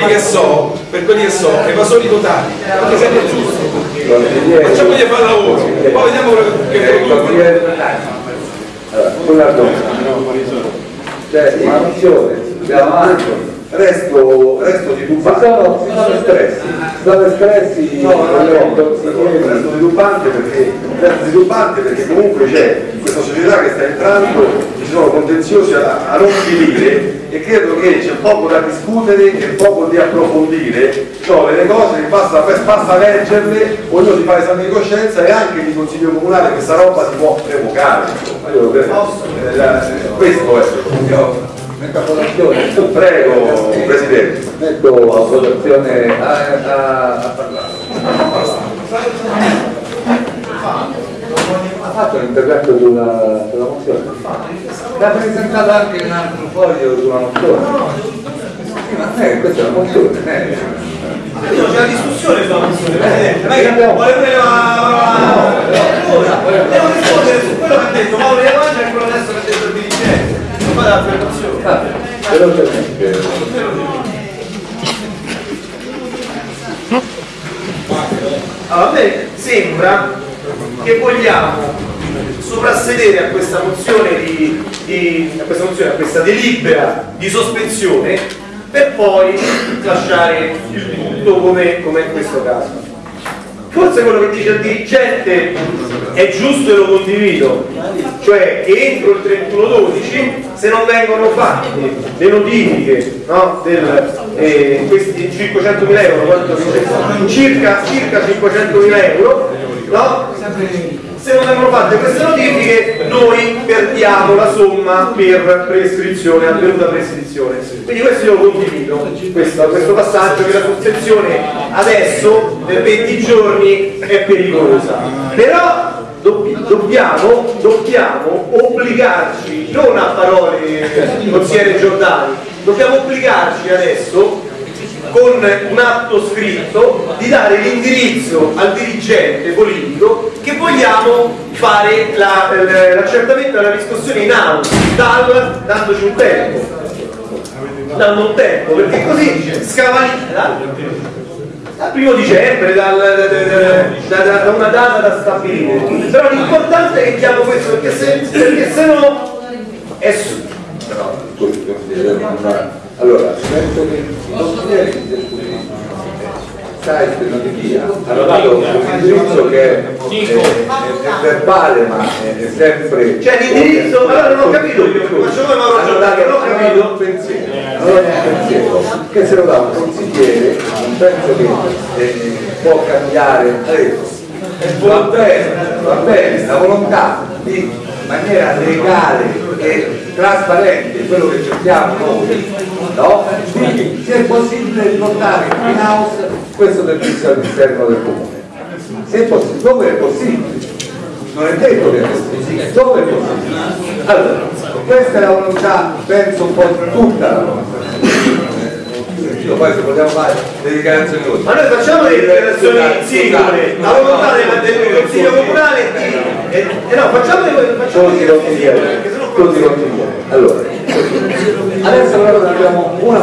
quelli che so, per quelli che so, evasori totali, perché sempre giusto. Facciamogli fare lavoro, poi vediamo che producono. Allora, una domanda. Cioè, in abbiamo anche resto, resto di tubante. Sono, sono stressi. Sono stressi. No, no, no, resto sviluppante perché, resto sviluppante perché comunque c'è questa società che sta entrando, ci sono contenziosi a, a non finire e credo che c'è poco da discutere e poco di approfondire, sono delle cose che basta, basta leggerle, ognuno si fa esame di coscienza e anche di consiglio comunale questa roba si può revocare. Eh, questo è. Io, Metto a votazione. Prego, Presidente. Metto a votazione a, a, a parlare. Ha fatto l'intervento sulla, sulla mozione? L'ha presentato anche un altro foglio sulla mozione? Ma eh, questa è una mozione, eh. C'è una discussione sulla mozione, Presidente. Lei vuole la... Devo rispondere su quello che ha detto Mauro Iavaggia e quello adesso che ha detto fa l'affermazione. Ah, velocemente. Allora, a me sembra che vogliamo soprassedere a questa mozione di, di a questa mozione, a questa delibera di sospensione per poi lasciare il tutto come, come in questo caso. Forse quello che dice il dirigente è giusto e lo condivido, cioè che entro il 31-12 se non vengono fatte le notifiche no, del, eh, questi 500.000 euro, quanto circa, circa 500.000 euro, no? Se non vengono fatte queste notifiche noi perdiamo la somma per prescrizione, avvenuta prescrizione. Quindi questo io lo condivido, questo, questo passaggio che la sospensione adesso per 20 giorni è pericolosa. Però dobbiamo, dobbiamo obbligarci, non a parole consigliere Giordani, dobbiamo obbligarci adesso con un atto scritto di dare l'indirizzo al dirigente politico che vogliamo fare l'accertamento la, della riscossione in aula dal, dandoci un tempo dando un tempo perché così scavalita dal primo dicembre, dal, da, da, da, una data da stabilire. Però l'importante è che diamo questo, perché se, perché se no è su. Allora, penso che i consiglieri site notifica hanno dato un indirizzo che è, è, è, verbale ma è, sempre cioè l'indirizzo allora non ho capito hanno dato non ho capito un pensiero allora un pensiero che se lo dà un consigliere non penso che eh, può cambiare adesso va bene va bene la volontà di maniera legale e trasparente quello che cerchiamo noi no? quindi se è possibile riportare in house questo servizio all'interno del comune. Se è possibile, dove è possibile? Non è detto che è possibile. Dove è possibile? Allora questa è la volontà penso un po' tutta la volontà io poi se vogliamo fare le dichiarazioni così. Ma noi facciamo le dichiarazioni singole, la volontà del Consiglio Comunale e, e no, facciamo le consigliere. Allora, adesso però abbiamo una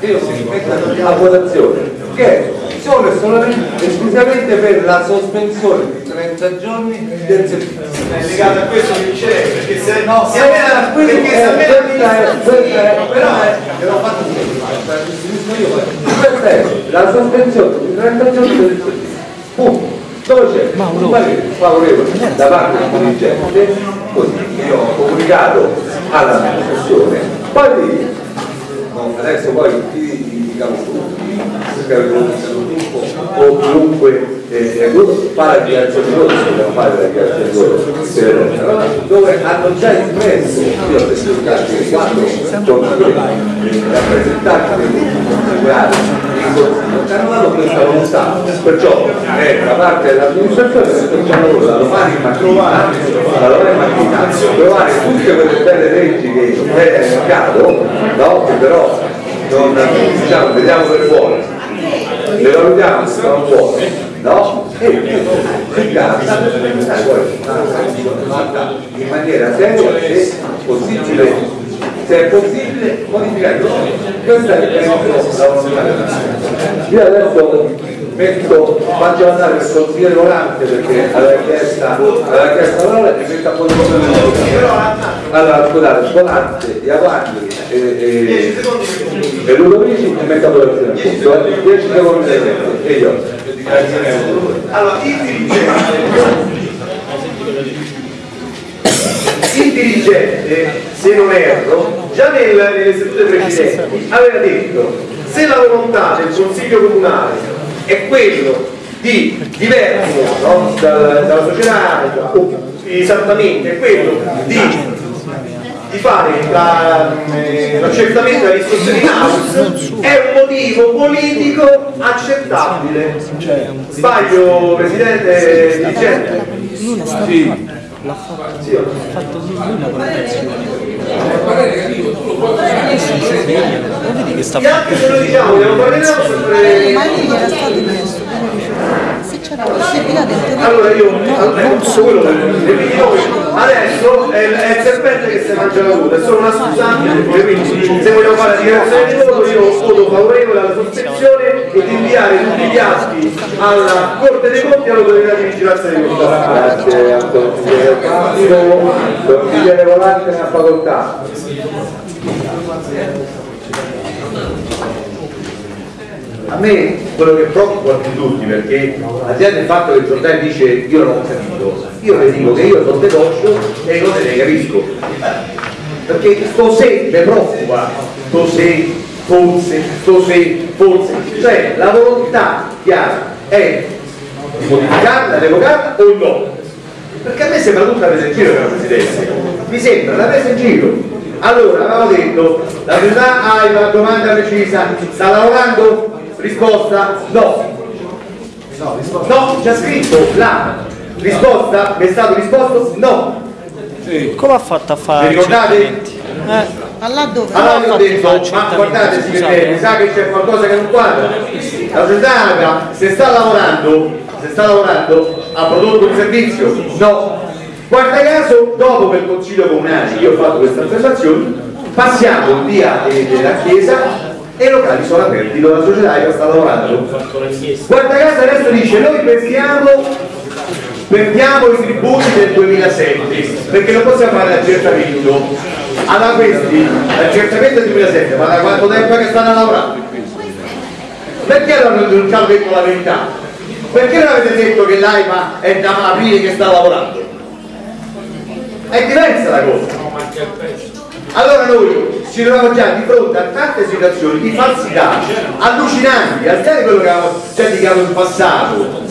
che io si metta a votazione che solo e solamente esclusivamente per la sospensione di 30 giorni del servizio. È legato a questo che dice lei, perché se no, se perché se questa è, questa è, però è, l'ho fatto questa è la sospensione di 30 giorni del servizio. Punto. Dove c'è un parere favorevole da parte del dirigente, così io ho comunicato all'amministrazione, poi adesso poi diciamo tutti, o chiunque eh, fa la dichiarazione di voto, dobbiamo fare la dichiarazione di voto, dove hanno già espresso, io ho testimoniato che quattro rappresentanti del gruppo consigliare in consiglio, che hanno questa volontà, perciò è da parte dell'amministrazione facciamo loro da domani mattina, da domani mattina, trovare tutte quelle belle leggi che è nel mercato, no? che però non diciamo, vediamo per fuori, le valutiamo se sono buone, no? E si cambia in maniera seria se possibile, se è possibile modificare? Questa è la volontà io adesso metto faccio andare il consigliere volante perché aveva chiesto aveva chiesto la parola e metto a posto allora scusate volante Iavani e, e, e Ludovici e metto a votazione 10 secondi. E io. Allora il dirigente il dirigente, se non erro, già nel, nelle sedute precedenti aveva detto se la volontà del Consiglio Comunale è quello di diverso no, dal, dalla società, esattamente, è quello di, di fare l'accertamento la, della riscossione in house, è un motivo politico accettabile. Sbaglio, Presidente dirigente? Sì l'ha fatto, sì. fatto con la lo vedi che sta facendo diciamo ma lì era stato chiesto se c'era la possibilità di allora io non so quello adesso è, è il serpente che si mangia la coda è solo una scusante quindi se vogliamo fare la dichiarazione di voto io voto favorevole alla sospensione e di inviare tutti gli atti alla Corte dei Conti e all'autorità di vigilanza dei conti grazie Antonio consigliere volante nella facoltà a me quello che preoccupa più tutti perché là del fatto che il giornale dice io non ho capito io le dico che io sono decoscio e non ne capisco. Perché sto se preoccupa se forse se forse. Cioè la volontà chiara è di modificarla, revocarla o no? Perché a me sembra tutta presa in giro la Presidenza mi sembra una presa in giro. Allora avevamo detto la società ha una domanda precisa. Sta lavorando? Risposta no no, c'è scritto la risposta mi è stato risposto no sì. come ha fatto a fare vi ricordate? Eh. Allora dove? Allora ho detto, ma guardate signore, mi sa che c'è qualcosa che non quadra. La società se sta lavorando se sta lavorando ha prodotto un servizio? No. Guarda caso, dopo per il Consiglio Comunale, io ho fatto questa affermazione, passiamo via della Chiesa e i locali sono aperti dove la società sta lavorando. Guarda caso adesso dice, noi perdiamo, perdiamo i tributi del 2007, perché non possiamo fare l'accertamento. Allora questi, l'accertamento del 2007, ma da quanto tempo che stanno lavorando? Perché non hanno detto la verità? Perché non avete detto che l'AIMA è da aprile che sta lavorando? È diversa la cosa. Allora noi ci troviamo già di fronte a tante situazioni di falsità allucinanti, al di quello che avevamo già indicato in passato.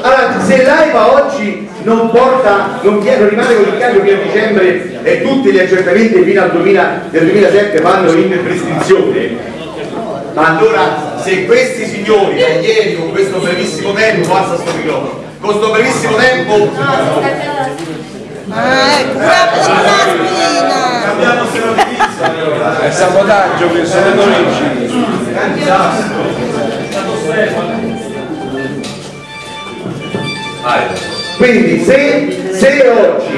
Allora, se l'AIMA oggi non porta, non, non rimane con il cambio fino a dicembre e tutti gli accertamenti fino al 2000, del 2007 vanno in prescrizione, ma allora se questi signori da ieri con questo brevissimo tempo, passa sto microfono, con questo brevissimo tempo... Ah, ecco, l'aspirina! Cambiamo servizio! È sabotaggio questo, non Quindi se, se oggi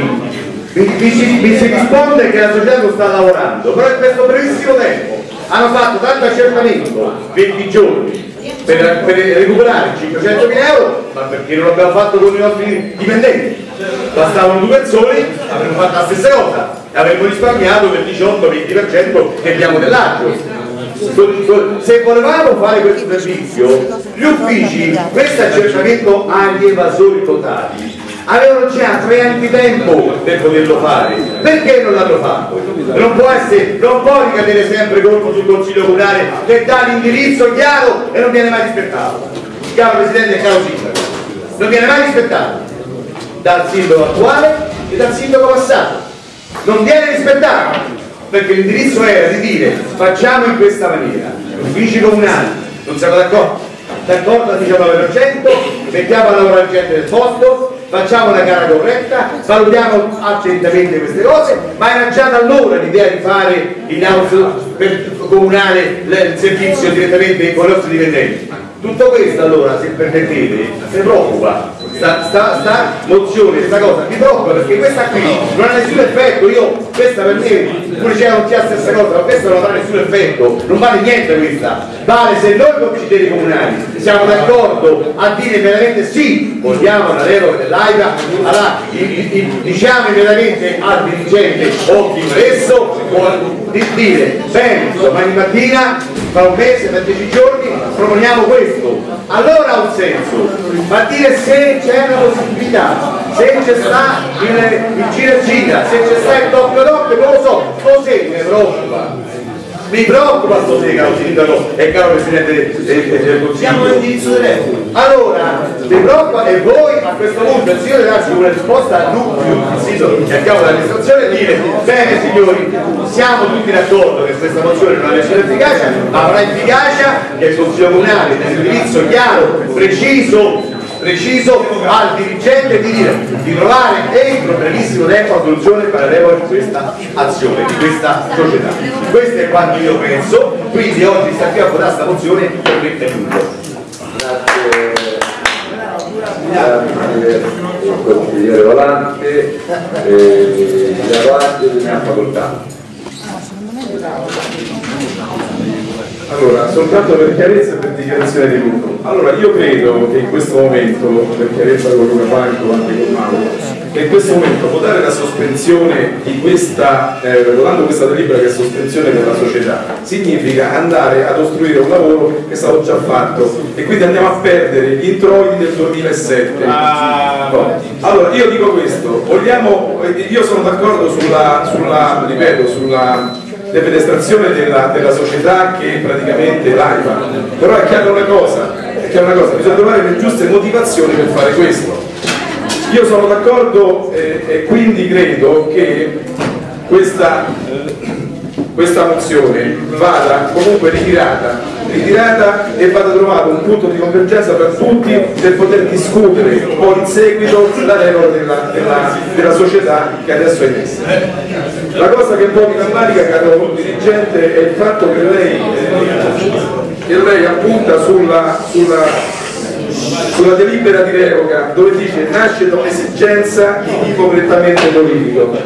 mi, mi, mi, si risponde che la società non sta lavorando, però in questo brevissimo tempo hanno fatto tanto accertamento, 20 giorni, per, per recuperare 500 mila euro, ma perché non l'abbiamo fatto con i nostri dipendenti? Bastavano due persone, avremmo fatto la stessa cosa e avremmo risparmiato quel 18-20% che abbiamo dell'agio. Se volevamo fare questo servizio, gli uffici, questo accertamento agli evasori totali, avevano già tre anni di tempo per poterlo fare perché non l'hanno fatto? non può, essere, non può ricadere sempre colpo sul consiglio comunale che dà l'indirizzo chiaro e non viene mai rispettato chiaro Presidente e caro Sindaco non viene mai rispettato dal sindaco attuale e dal sindaco passato. Non viene rispettato perché l'indirizzo era di dire facciamo in questa maniera uffici comunali non siamo d'accordo. D'accordo al 19% mettiamo a lavorare gente del posto facciamo una gara corretta, valutiamo attentamente queste cose, ma era già da allora l'idea di fare in house per comunale il servizio direttamente con i nostri dipendenti. Tutto questo allora, se permettete, mi preoccupa. Sta, sta, sta mozione, sta cosa mi preoccupa perché questa qui non ha nessun effetto, io questa per me, pure c'è non sia la stessa cosa, ma questa non ha nessun effetto, non vale niente questa. Vale se noi consiglieri comunali siamo d'accordo a dire immediatamente sì, vogliamo una regola dell'AIRA, allora diciamo immediatamente al dirigente o chi presso di dire bene, domani mattina, fra un mese, per dieci giorni, proponiamo questo. Allora ha un senso, ma dire se c'è una possibilità, se c'è sta il, il gira gira, se c'è sta il doppio doppio, non lo so, così mi preoccupa mi preoccupa sto caro sindaco e caro presidente del Consiglio. Siamo all'indirizzo diretto. Allora, mi preoccupa e voi a questo punto il signore darci una risposta il sito che abbiamo dall'amministrazione e dire bene signori, siamo tutti d'accordo che questa mozione non ha nessuna efficacia, ma avrà efficacia che il Consiglio Comunale nel indirizzo chiaro, preciso, preciso al dirigente di dire di trovare entro brevissimo tempo la soluzione parallelo di questa azione, di questa società. Questo è quanto io penso, quindi oggi sta qui a votare questa mozione per me è tutto. Grazie. Consigliere Volante, eh, ha facoltà. Allora, soltanto per chiarezza e per dichiarazione di voto. Allora, io credo che in questo momento, per chiarezza con Luca Franco, anche con Mauro, che in questo momento votare la sospensione di questa, eh, votando questa delibera che è sospensione della società, significa andare ad ostruire un lavoro che è stato già fatto e quindi andiamo a perdere gli introiti del 2007. Ah. Allora, io dico questo, vogliamo, io sono d'accordo sulla, sulla, ripeto, sulla defenestrazione della, della società che praticamente l'AIFA, però è chiaro una cosa, è chiaro una cosa, bisogna trovare le giuste motivazioni per fare questo. Io sono d'accordo eh, e quindi credo che questa, questa mozione vada comunque ritirata ritirata e vada trovato un punto di convergenza per tutti per poter discutere poi in seguito la regola della, della, della società che adesso è in essere. La cosa che un po' mi rammarica, caro dirigente, è il fatto che lei, che lei appunta sulla, sulla sulla delibera di revoca dove dice nasce da un'esigenza di tipo prettamente politico.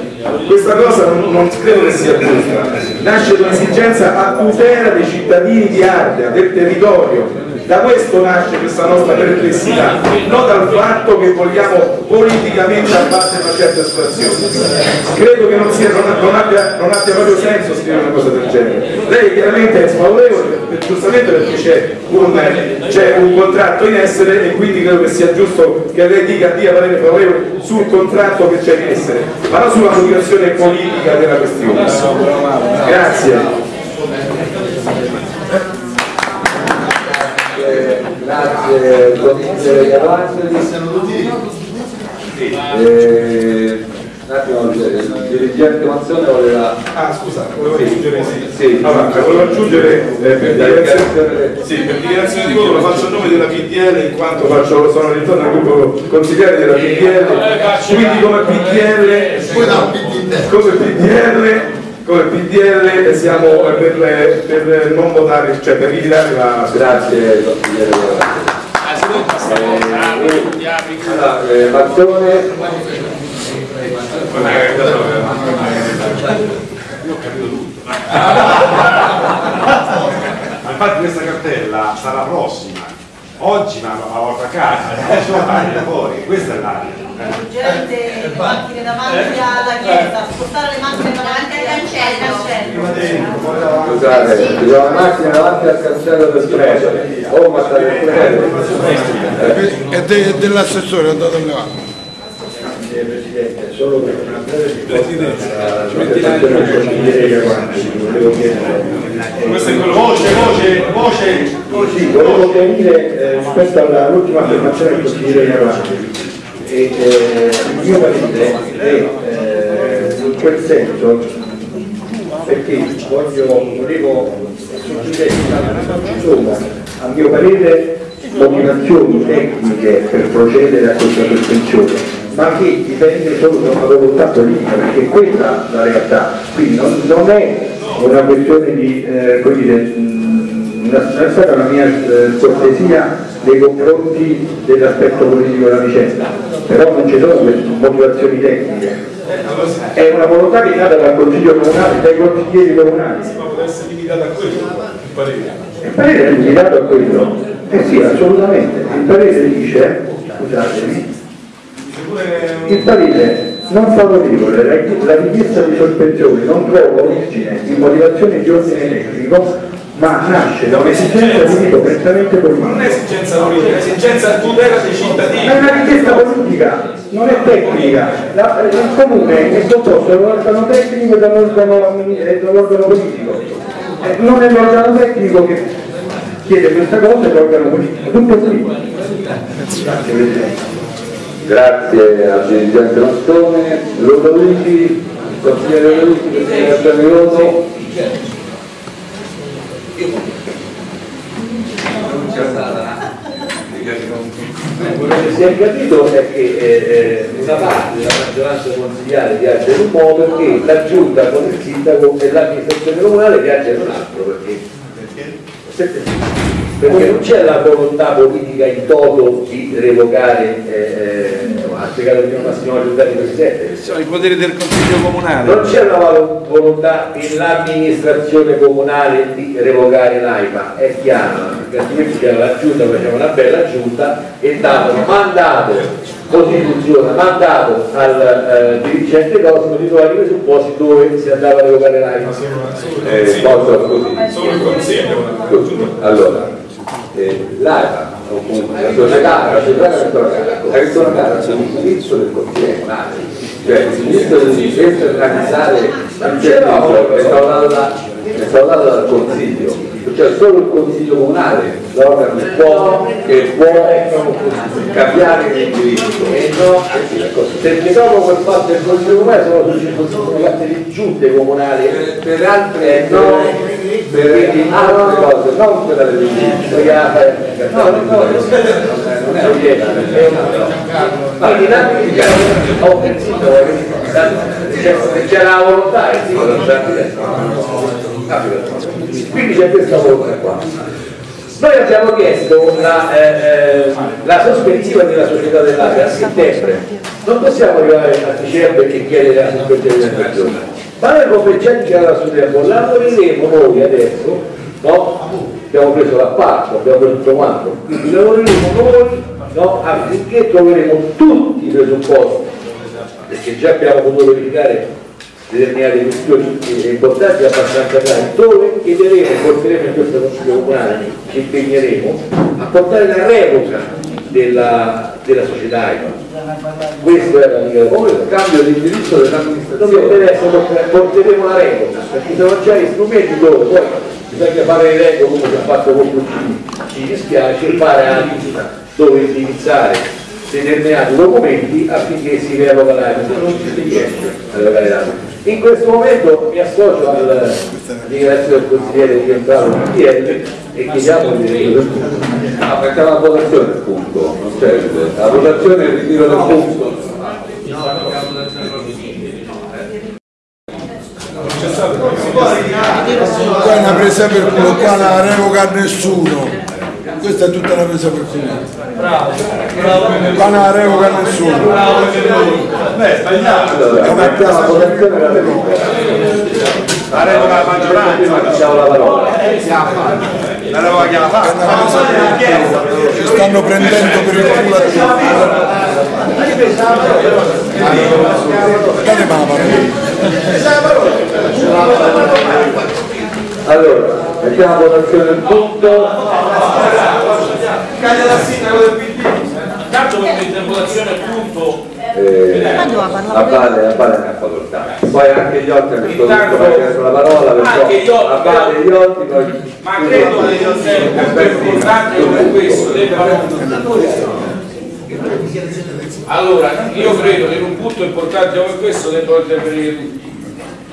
Questa cosa non, non credo che sia giusta, nasce da un'esigenza a tutela dei cittadini di Ardea, del territorio, da questo nasce questa nostra perplessità, non dal fatto che vogliamo politicamente abbattere una certa situazione. Credo che non, sia, non, abbia, non, abbia, proprio senso scrivere una cosa del genere. Lei chiaramente è sfavorevole, giustamente perché c'è un, un, contratto in essere e quindi credo che sia giusto che lei dica dia parere favorevole sul contratto che c'è in essere, ma non sulla motivazione politica della questione. Grazie. Grazie, consigliere Gavanti. Eh, un attimo, il dirigente Mazzone voleva... Ah scusa, volevo aggiungere sì. sì. Allora, volevo aggiungere eh, per, dichiarazione, sì, per dichiarazione di voto lo faccio a nome della PDL in quanto faccio, sono all'interno del gruppo consigliere della PDL, quindi come PDL, come PDL come PDL siamo per, per, non votare, cioè per ritirare la... Grazie consigliere eh, eh, Mazzone infatti questa cartella sarà prossima. Oggi ma la porta a casa oggi la fuori questa è l'aria urgente le macchine davanti alla chiesa, spostare le macchine davanti al cancello. Scusate, ci sono le macchine davanti al cancello del treno, o ma state È de, dell'assessore, è andato a levare. Presidente, solo per una breve risposta alla consigliere Guanti, volevo chiedere voce, voce, voce. Sì, volevo chiarire eh, rispetto all'ultima affermazione del consigliere Guanti e eh, mio parere è eh, in quel senso perché voglio, volevo sottolineare ci sono a mio parere motivazioni tecniche per procedere a questa sospensione ma che dipende solo da una volontà politica perché questa è la realtà. Quindi non, non è una questione di eh, dire, non è stata una mia eh, cortesia nei confronti dell'aspetto politico della vicenda, però non ci sono motivazioni tecniche. È una volontà che è nata dal Consiglio Comunale, dai consiglieri comunali. Ma può essere limitata a quello, il parere. Il parere è limitato a quello? Eh sì, assolutamente. Il parere dice, scusatemi, il parere non favorevole, la, la richiesta di sospensione non trova origine in motivazioni di ordine tecnico ma nasce da un'esigenza di tipo prettamente politica. Non è esigenza politica, è esigenza tutela dei cittadini. Ma è una richiesta politica, non è tecnica. La, il comune è composto da un organo tecnico e da un organo, eh, da un organo politico. Eh, non è l'organo tecnico che chiede questa cosa, è l'organo politico. Tutto qui. Grazie Presidente. Grazie al dirigente Mastone, Lodo Luigi, consigliere Luigi, Presidente Mirono. Quello che si è capito è che eh, una parte della maggioranza consigliare viaggia in un modo e la giunta con il sindaco e l'amministrazione comunale viaggia in un altro perché, perché? Non c'è la volontà politica in toto di revocare eh, ha spiegato prima Massimo Giordani Presidente Sono i poteri del Consiglio Comunale. non c'è una volo- volontà nell'amministrazione comunale di revocare l'AIPA, è chiaro, perché altrimenti c'era la giunta, faceva una bella giunta e davano mandato, costituzione, mandato al eh, dirigente Cosimo di trovare i presupposti dove si andava a revocare l'AIPA. Eh, così? Solo il Consiglio. Allora, eh, l'AIPA, o comunque la società, la società è del Consiglio Comunale, cioè il difesa è analizzare il servizio è stato dato dal Consiglio, cioè solo il Consiglio Comunale, l'organo che può, che può cambiare l'indirizzo. E no, perché dopo quel fatto del Consiglio Comunale sono circoscritte le giunte comunali. Per altre, Eh, no, per altre cose, non per la legge. No, no, no, non è Quindi il sindaco, c'è- la volontà, non c'era Quindi c'è questa volontà qua. Noi abbiamo chiesto la, eh, eh, la sospensiva della società dell'Asia a settembre. Non possiamo arrivare a dicembre che chiede la sospensiva della persona. Ma come già dichiarato sul tempo, lavoreremo noi adesso, no? Abbiamo preso l'appalto, abbiamo preso tutto quanto, quindi lavoreremo noi no? affinché troveremo tutti i presupposti, perché già abbiamo potuto verificare determinate questioni importanti abbastanza chiare, dove chiederemo, porteremo in questo consiglio comunale, ci impegneremo a portare la revoca della, della società AIPA. Questo era il Come il cambio di indirizzo dell'amministrazione. adesso porteremo la revoca, perché sono già gli strumenti dove poi bisogna fare le regole come si è fatto con Puccini, ci dispiace fare la lista dove indirizzare determinati documenti affinché si revoca l'AIPA, se non ci si riesce a revocare l'AIPA. In questo momento mi associo al ringrazio del consigliere di entrato in PDL e chiediamo il diritto del punto. Ah, perché la votazione del punto, non c'è la votazione e il ritiro del punto. Qua è una presa per non la revoca a nessuno. Questa è tutta una presa per culo. Qua non la revoca nessuno. Beh, sbagliato. Allora, mettiamo la votazione la revoca. La revoca la maggioranza. Diciamo la parola. La revoca chi la fa? Ci stanno prendendo per il culo a tutti. Date la parola. Allora, mettiamo la votazione del punto. Caglia dal sindaco del PD. Tanto per l'interpolazione appunto. Eh, Ma dove parla? a Bale, a Bale ne ha facoltà. Poi anche gli altri hanno chiesto la parola, Anche gli perciò altri, a Bale e gli altri poi... ma credo che sia un punto importante come questo debba allora io credo che in un punto importante come questo debbano intervenire tutti.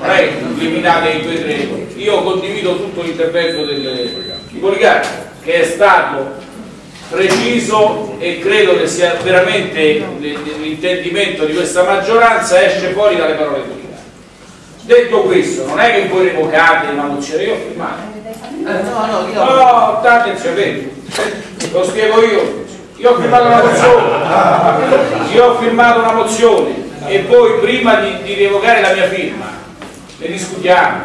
Non è limitate in due tre io condivido tutto l'intervento del di Poligari che è stato preciso e credo che sia veramente l'intendimento di questa maggioranza esce fuori dalle parole di detto questo non è che voi revocate una mozione io ho firmato No, attenzione, vedi, lo spiego io. Io ho firmato una mozione, io ho firmato una mozione e voi prima di, di revocare la mia firma ne discutiamo.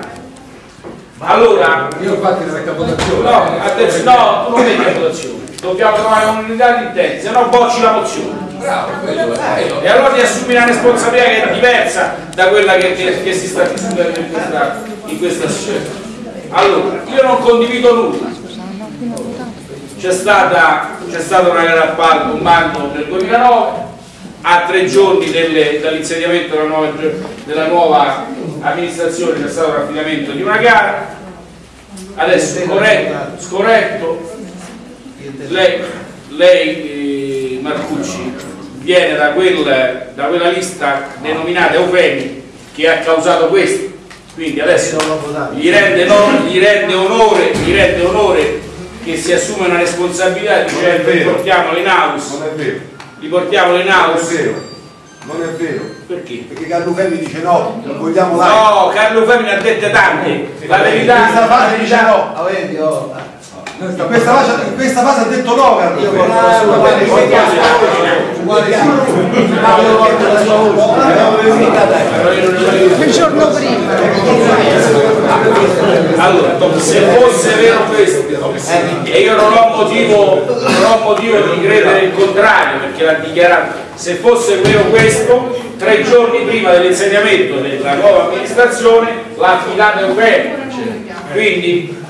Allora, Io ho fatto la capotazione. no, attenzione, no, tu non metti a votazione, dobbiamo trovare un'unità di intenti, se no bocci la mozione. Bravo, quello è. E allora ti assumi una responsabilità che è diversa da quella che, che- che si sta discutendo in questa, in questa scelta. Allora, io non condivido nulla. C'è stata, stata una gara appalto, un bando nel 2009, a tre giorni dall'insediamento della nuova, della nuova amministrazione c'è stato l'affidamento di una gara. Adesso scorretto, scorretto lei, lei eh, Marcucci viene da, quel- da quella lista denominata Eufemi che ha causato questo quindi adesso gli rende, no- gli rende onore, gli rende onore che si assume una responsabilità dicendo li portiamolo in house Non è vero. li portiamolo in Non è house vero. Non è vero. perché? Perché Carlo Ferri dice no, non vogliamo live. no Carlo Femi ne ha dette tante la verità questa fase dice no. Ah, oh. In questa fase, in questa fase ha detto no Carlo. Il giorno prima. Allora, se fosse vero questo, e io non ho motivo, non ho motivo di credere il contrario, perché l'ha dichiarato, se fosse vero questo, tre giorni prima dell'insediamento della nuova amministrazione l'ha affidato Eugenio. Quindi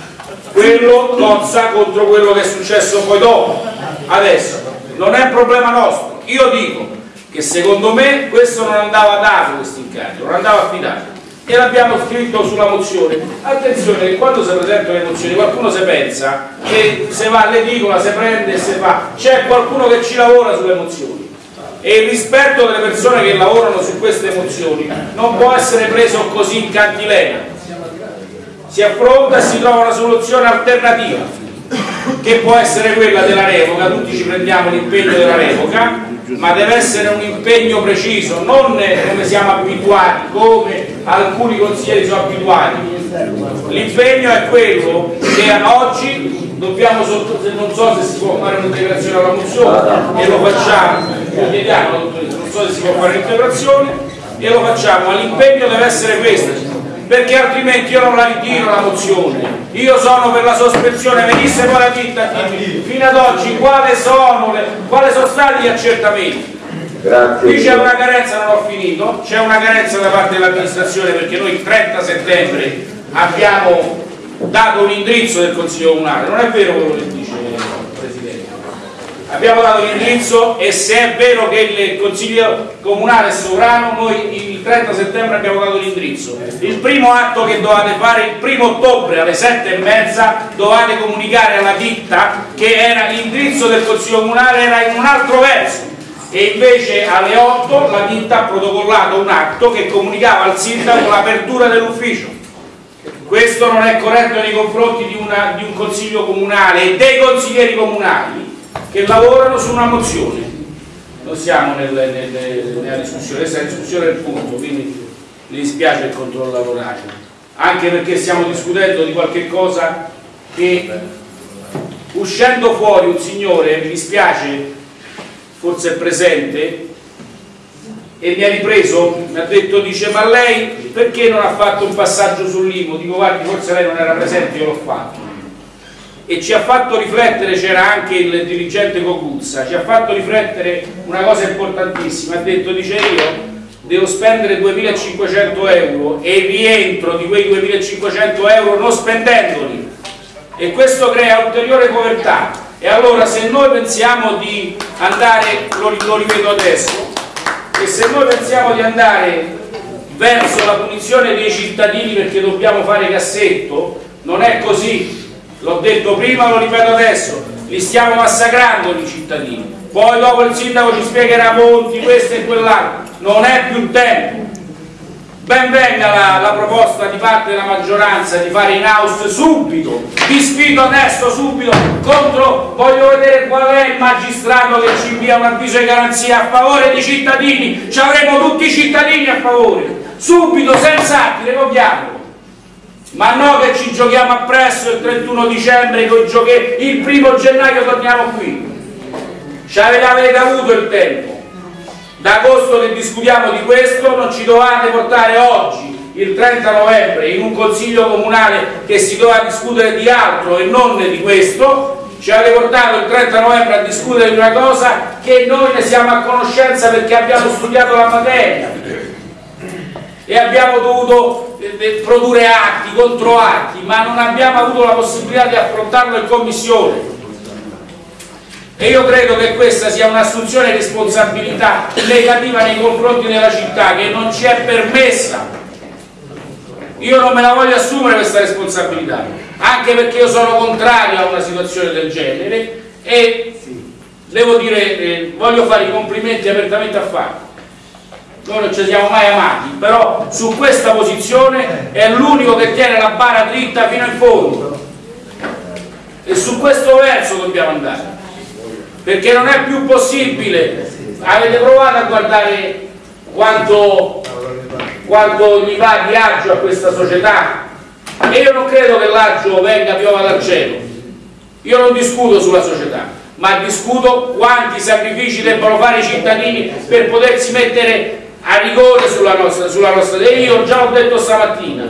quello cozza contro quello che è successo poi dopo. Adesso, non è un problema nostro. Io dico che secondo me questo non andava dato questo incarico, non andava affidato e l'abbiamo scritto sulla mozione. Attenzione che quando si presentano le mozioni qualcuno si pensa che se va all'edicola, si prende e si fa. C'è qualcuno che ci lavora sulle mozioni e il rispetto delle persone che lavorano su queste mozioni non può essere preso così in cantilena. Si affronta e si trova una soluzione alternativa che può essere quella della revoca, tutti ci prendiamo l'impegno della revoca, ma deve essere un impegno preciso, non come siamo abituati, come alcuni consiglieri sono abituati. L'impegno è quello che oggi dobbiamo non so se si può fare un'integrazione alla mozione e lo facciamo, lo chiediamo, non so se si può fare un'integrazione e lo facciamo, ma l'impegno deve essere questo, perché altrimenti io non la ritiro la mozione. Io sono per la sospensione venisse poi la ditta fino ad oggi quali sono, sono stati gli accertamenti? Grazie. qui c'è una carenza non ho finito. C'è una carenza da parte dell'amministrazione perché noi il 30 settembre abbiamo dato un indirizzo del consiglio comunale. Non è vero quello che dice. presidente abbiamo dato l'indirizzo e se è vero che il consiglio comunale è sovrano noi il 30 settembre abbiamo dato l'indirizzo. Il primo atto che dovete fare il primo ottobre alle 7 e mezza dovete comunicare alla ditta che l'indirizzo del consiglio comunale era in un altro verso. E invece alle 8 la ditta ha protocollato un atto che comunicava al sindaco l'apertura dell'ufficio. Questo non è corretto nei confronti di, una- di un consiglio comunale e dei consiglieri comunali che lavorano su una mozione. Non siamo nel- nel- nella discussione, questa è la discussione del punto, quindi mi dispiace il controllo orario, anche perché stiamo discutendo di qualche cosa che uscendo fuori un signore, mi dispiace, forse è presente, e mi ha ripreso, mi ha detto, dice ma lei perché non ha fatto un passaggio sull'IMO? Dico guardi forse lei non era presente, io l'ho fatto. E ci ha fatto riflettere, c'era anche il dirigente Cocuzza, ci ha fatto riflettere una cosa importantissima, ha detto, dice io devo spendere 2500 euro e rientro di quei 2500 euro non spendendoli. E questo crea ulteriore povertà. E allora se noi pensiamo di andare, lo, lo ripeto adesso, e se noi pensiamo di andare verso la punizione dei cittadini perché dobbiamo fare cassetto, non è così. L'ho detto prima, lo ripeto adesso, li stiamo massacrando i cittadini. Poi dopo il sindaco ci spiegherà Monti, questo e quell'altro. Non è più tempo. Ben venga la, la proposta di parte della maggioranza di fare in house subito, vi sfido adesso subito contro, voglio vedere qual è il magistrato che ci invia un avviso di garanzia a favore dei cittadini, ci avremo tutti i cittadini a favore, subito, senza atti, revochiamolo. Ma no che ci giochiamo appresso il 31 dicembre con i giochi, il primo gennaio torniamo qui. Ci avete avuto il tempo. Da agosto che discutiamo di questo, non ci dovete portare oggi, il 30 novembre, in un consiglio comunale che si doveva discutere di altro e non di questo, ci avete portato il 30 novembre a discutere di una cosa che noi ne siamo a conoscenza perché abbiamo studiato la materia e abbiamo dovuto eh, eh, produrre atti, controatti, ma non abbiamo avuto la possibilità di affrontarlo in commissione. E io credo che questa sia un'assunzione di responsabilità negativa nei confronti della città che non ci è permessa. Io non me la voglio assumere questa responsabilità, anche perché io sono contrario a una situazione del genere e devo dire, eh, voglio fare i complimenti apertamente a Fabio noi non ci siamo mai amati, però su questa posizione è l'unico che tiene la bara dritta fino in fondo. E su questo verso dobbiamo andare perché non è più possibile. Avete provato a guardare quanto, quanto gli va di agio a questa società? E io non credo che l'agio venga piova dal cielo. Io non discuto sulla società ma discuto quanti sacrifici debbano fare i cittadini per potersi mettere a rigore sulla nostra, sulla nostra io già ho detto stamattina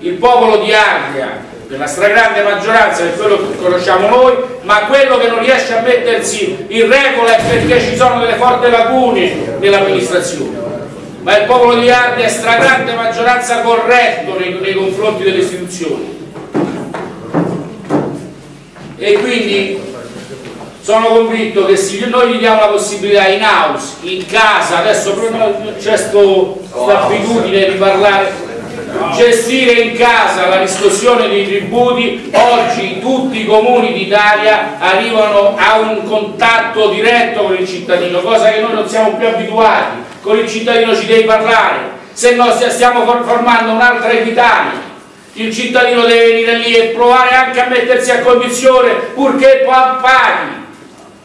il popolo di Ardea per la stragrande maggioranza è quello che conosciamo noi ma quello che non riesce a mettersi in regola è perché ci sono delle forti lacune nell'amministrazione. Ma il popolo di Ardea è stragrande maggioranza corretto nei, nei confronti delle istituzioni. E quindi sono convinto che se noi gli diamo la possibilità in house, in casa, adesso c'è questa abitudine di parlare, gestire in casa la riscossione dei tributi, oggi tutti i comuni d'Italia arrivano a un contatto diretto con il cittadino, cosa che noi non siamo più abituati, con il cittadino ci devi parlare, se no stiamo formando un'altra Italia il cittadino deve venire lì e provare anche a mettersi a condizione purché paghi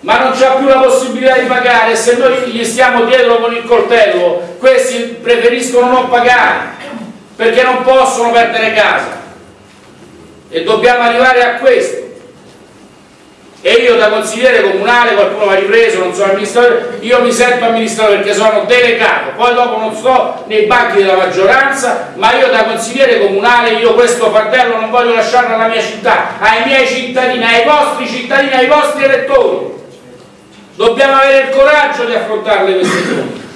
ma non c'ha più la possibilità di pagare se noi gli stiamo dietro con il coltello questi preferiscono non pagare perché non possono perdere casa e dobbiamo arrivare a questo e io da consigliere comunale, qualcuno mi ha ripreso, non sono amministratore, io mi sento amministratore perché sono delegato, poi dopo non sto nei banchi della maggioranza, ma io da consigliere comunale, io questo fardello non voglio lasciarlo alla mia città, ai miei cittadini, ai vostri cittadini, ai vostri elettori. Dobbiamo avere il coraggio di affrontarle queste cose.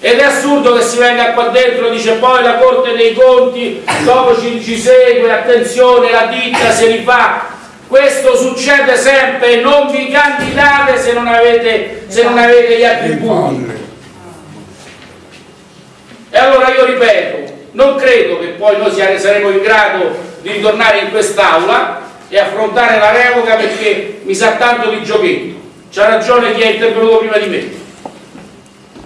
Ed è assurdo che si venga qua dentro e dice poi la Corte dei Conti, dopo ci, ci segue, attenzione, la ditta se li fa. Questo succede sempre, non vi candidate se non avete, se non avete gli attributi. E allora io ripeto, non credo che poi noi saremo in grado di ritornare in quest'Aula e affrontare la revoca perché mi sa tanto di giochetto. C'ha ragione chi è intervenuto prima di me.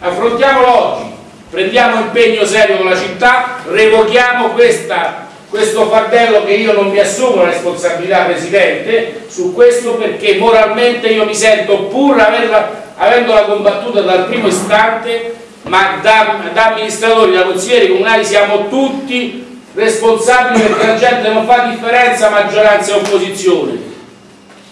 Affrontiamolo oggi, prendiamo impegno serio con la città, revochiamo questa, questo fardello che io non mi assumo la responsabilità Presidente su questo perché moralmente io mi sento pur averla, avendola combattuta dal primo istante ma da, da amministratori, da consiglieri comunali siamo tutti responsabili perché la gente non fa differenza maggioranza e opposizione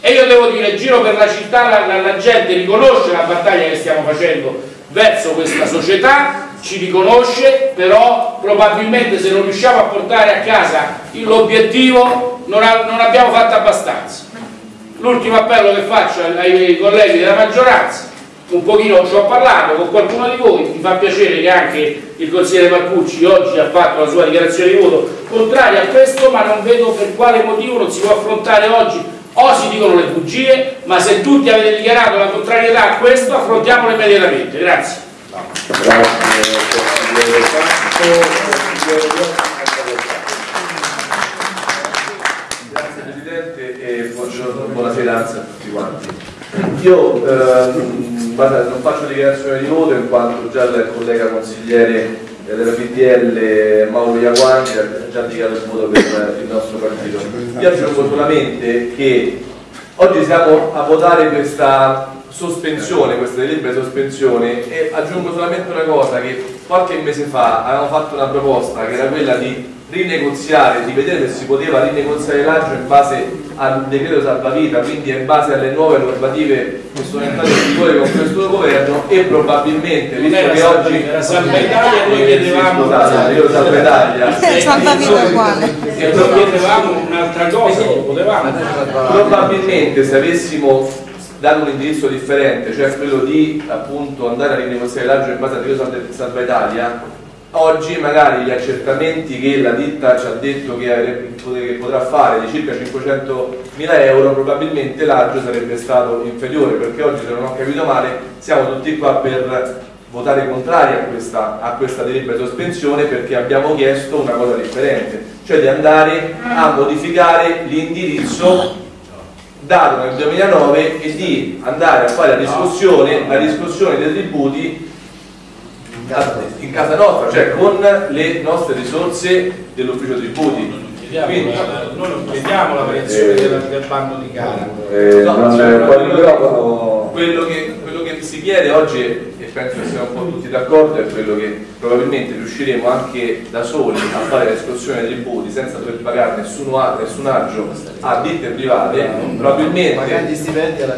e io devo dire, giro per la città, la, la, la gente riconosce la battaglia che stiamo facendo verso questa società, ci riconosce, però probabilmente se non riusciamo a portare a casa l'obiettivo non, non, abbiamo fatto abbastanza. L'ultimo appello che faccio ai colleghi della maggioranza, un pochino ci ho parlato con qualcuno di voi, mi fa piacere che anche il consigliere Marcucci oggi ha fatto la sua dichiarazione di voto contraria a questo, ma non vedo per quale motivo non si può affrontare oggi o si dicono le bugie, ma se tutti avete dichiarato la contrarietà a questo, affrontiamolo immediatamente. Grazie. Grazie Presidente e buongiorno, buonasera a tutti quanti. Io ehm, non faccio dichiarazione di voto in quanto già il collega consigliere della PDL Mauro Iaguanti ha già dichiarato il voto per il nostro partito. Io aggiungo solamente che oggi siamo a votare questa sospensione, questa delibera sospensione e aggiungo solamente una cosa che qualche mese fa avevamo fatto una proposta che era quella di rinegoziare, di vedere se si poteva rinegoziare l'agio in base al decreto salvavita, quindi in base alle nuove normative che sono entrate in vigore con questo governo e probabilmente, visto era che oggi era Salva Italia, noi chiedevamo- scusate, io Salva Italia Salvavita uguale. E noi chiedevamo un'altra cosa, potevamo. Probabilmente se avessimo dato un indirizzo differente, cioè quello di appunto andare a rinegoziare l'agio in base al decreto Salva Italia, oggi magari gli accertamenti che la ditta ci ha detto che, che potrà fare di circa 500 mila euro, probabilmente l'agio sarebbe stato inferiore, perché oggi se non ho capito male siamo tutti qua per votare contrari a questa, a questa delibera di sospensione perché abbiamo chiesto una cosa differente, cioè di andare a modificare l'indirizzo dato nel 2009 e di andare a fare la discussione, la discussione dei tributi in casa nostra, cioè con le nostre risorse dell'ufficio tributi. Quindi- Noi non chiediamo la variazione del, del bando di gara. Eh, No, non cioè, il quello, quello che, quello che si chiede oggi, e penso che siamo un po' tutti d'accordo, è quello che probabilmente riusciremo anche da soli a fare la riscossione dei tributi senza dover pagare nessuno a- nessun aggio a ditte private, probabilmente,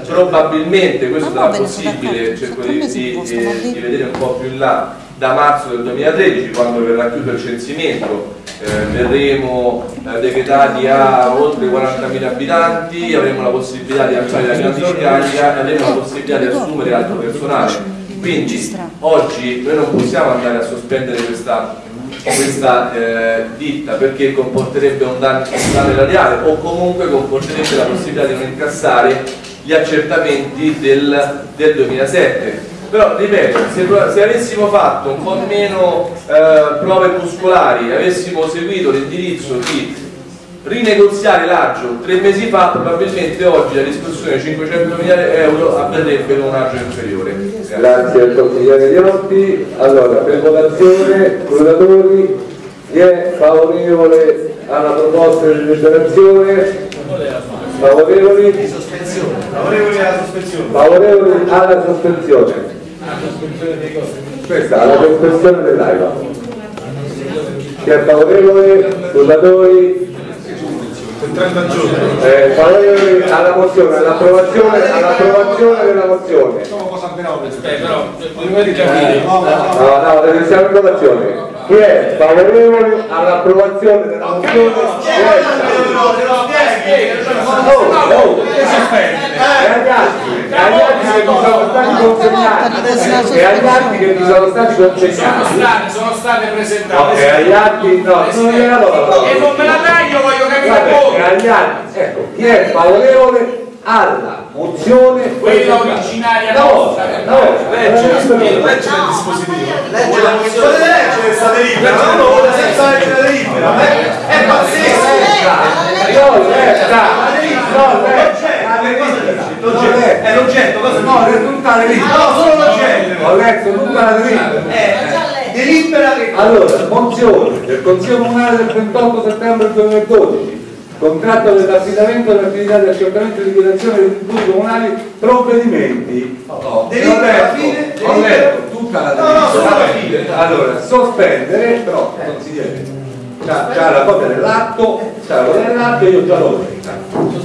probabilmente questo sarà possibile, cerco di, di- eh, di vedere un po' più in là, da marzo del 2013 quando verrà chiuso il censimento eh, verremo eh, decretati a oltre 40.000 abitanti, avremo la possibilità di alzare la pianta di carica e avremo la possibilità di assumere altro personale. Quindi oggi noi non possiamo andare a sospendere questa, questa eh, ditta perché comporterebbe un danno, un danno erariale o comunque comporterebbe la possibilità di non incassare gli accertamenti del, del 2007 però ripeto, se, se avessimo fatto un po' meno eh, prove muscolari, avessimo seguito l'indirizzo di rinegoziare l'aggio tre mesi fa, probabilmente oggi la discussione di 500.000 euro avverrebbe con un aggio inferiore. Grazie al consigliere Diotti. Allora, per votazione, scrutatori, chi è favorevole alla proposta di deliberazione? Favorevoli? Favorevoli alla sospensione. Favorevoli alla sospensione. Questa, alla sospensione dell'AIVA. Chi è favorevole? Scrutatori? 30 giorni. Eh, favorevoli alla mozione, all'approvazione, all'approvazione della mozione. No, no, deve siamo in votazione. Chi è favorevole all'approvazione della mozione? Chi è? Oh, oh. E agli altri, e agli altri che mi sono stati consegnati, e sono state, sono state No, presentate. e agli altri no, non la parola. E non me la dai, io voglio capire Vabbè, e voi. agli altri, ecco, chi è favorevole alla mozione Quella originaria No, nostra. no, legge, legge Legge il dispositivo. Legge la mozione. Leggere questa delibera, uno vota senza leggere la delibera. è pazzesco. No, legge, no, legge, L'oggetto. È l'oggetto, cosa no, è tutta la delibera. No, solo l'oggetto. Ho letto tutta la delibera. È delibera che Allora, mozione del Consiglio Comunale del 28 settembre 2012, contratto dell'affidamento dell'attività di accertamento e liquidazione dei tributi comunali, provvedimenti. Ho Delibera alla letto, fine, ho delibera. letto tutta la No, no, delibera. fine. Allora, sospendere, però, consigliere, c'ha, c'ha la copia dell'atto, c'ha la copia dell'atto e io già l'ho letta.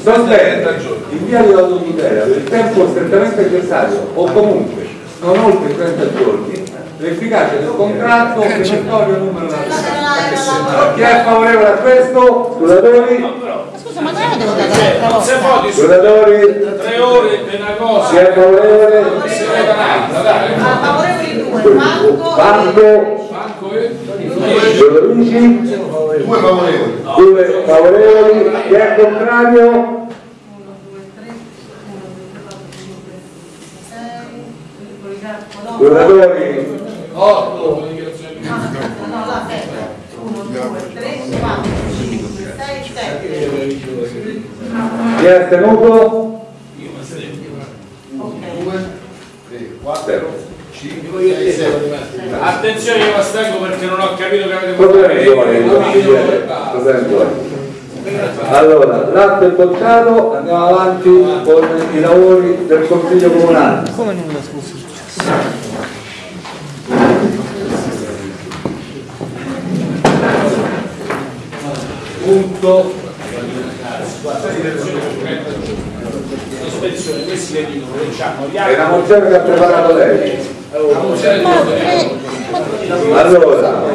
Sospendere in via di autotutela per il tempo strettamente necessario o comunque non oltre 30 giorni l'efficacia del contratto obbligatorio numero da chi è favorevole a questo? Scrutatori? Scusa, ma è devo dare su Scrutatori? tre ore di una cosa. Chi è favorevole? Si vota un'altra, dai. Ah, favorevoli due, Marco Banco? Franco e Giordici? Due favorevoli. Due favorevoli? Chi è contrario? Scrutatori? 8. No, la sette. Uno, due, tre, Attenzione, io mi astengo perché non ho capito che avete consigliere. Proseguire. Allora, l'atto è bocciato, andiamo avanti con i lavori del Consiglio Comunale. Come nulla, scusa. punto sospensione, questi le dicono gli È una mozione che ha preparato lei. Allora,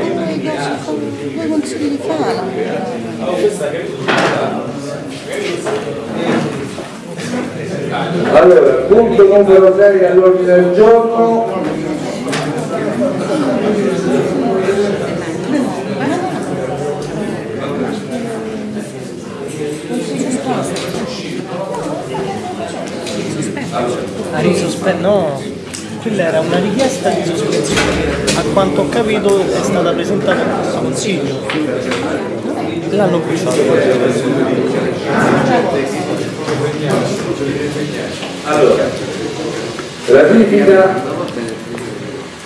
Due consigli di fala. allora, punto numero 6 all'ordine del giorno. La risospe- no, quella era una richiesta di sospensione. A quanto ho capito è stata presentata questo consiglio. L'hanno bocciato. Allora, ratifica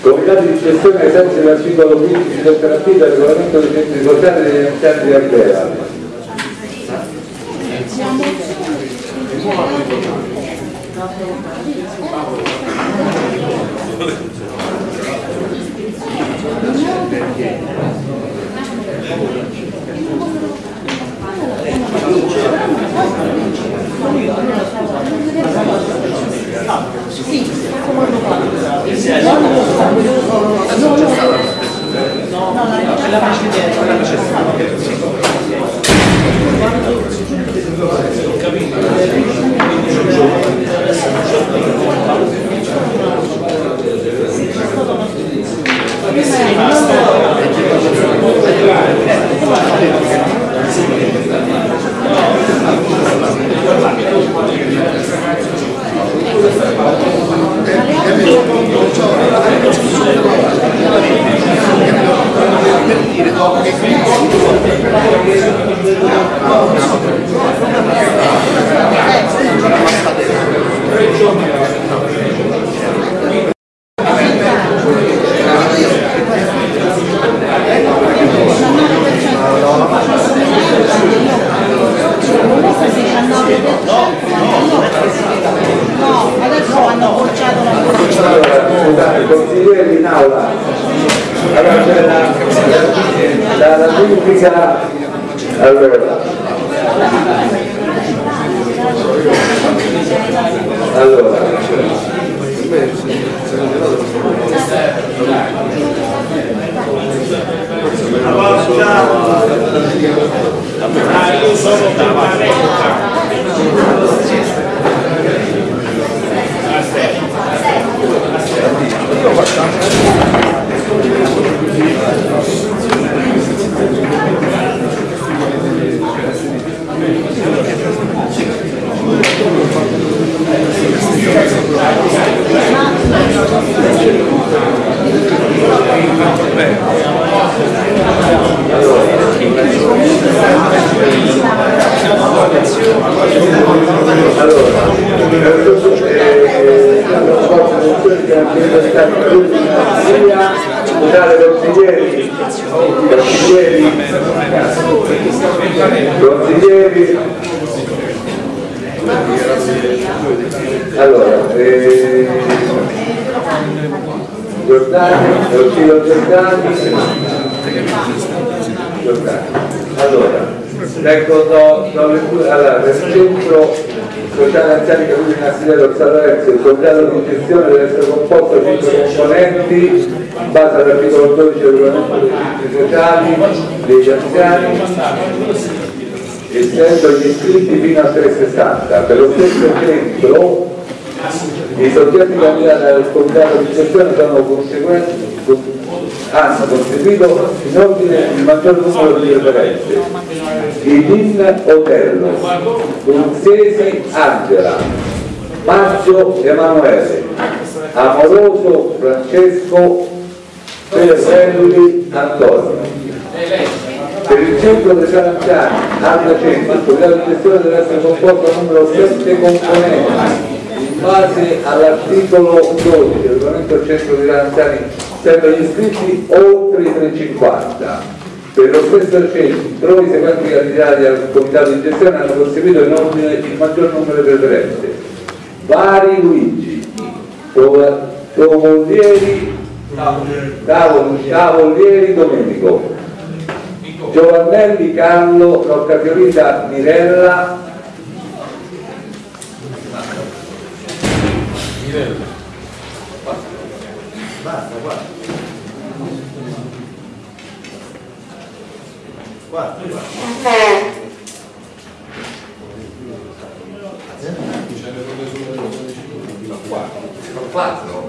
Comitato di gestione ai sensi dell'articolo 15 del partito del regolamento dei centri sociali degli anziani di Arbera capito No, degli anziani essendo gli iscritti fino a 360 per lo stesso centro i soggetti candidati al comitato di gestione hanno contribuito in ordine il maggior numero di referenze Idin Otello Bruzzesi Angela Maggio Emanuele Amoroso Francesco Ferrelli Antonio per il centro dei Saranziani, Alda Centro, il programma di gestione deve essere composto da numero 7 componenti in base all'articolo 12 del regolamento del centro dei Saranziani, sempre gli iscritti oltre i 350. Per lo stesso centro i seguenti candidati al comitato di gestione hanno conseguito in ordine il maggior numero di preferenze. Vari Luigi, Tovolieri, Tavolieri Domenico, Giovannelli Carlo, Roccafiorita Mirella, Basta, guarda. Guarda, guarda. Quattro?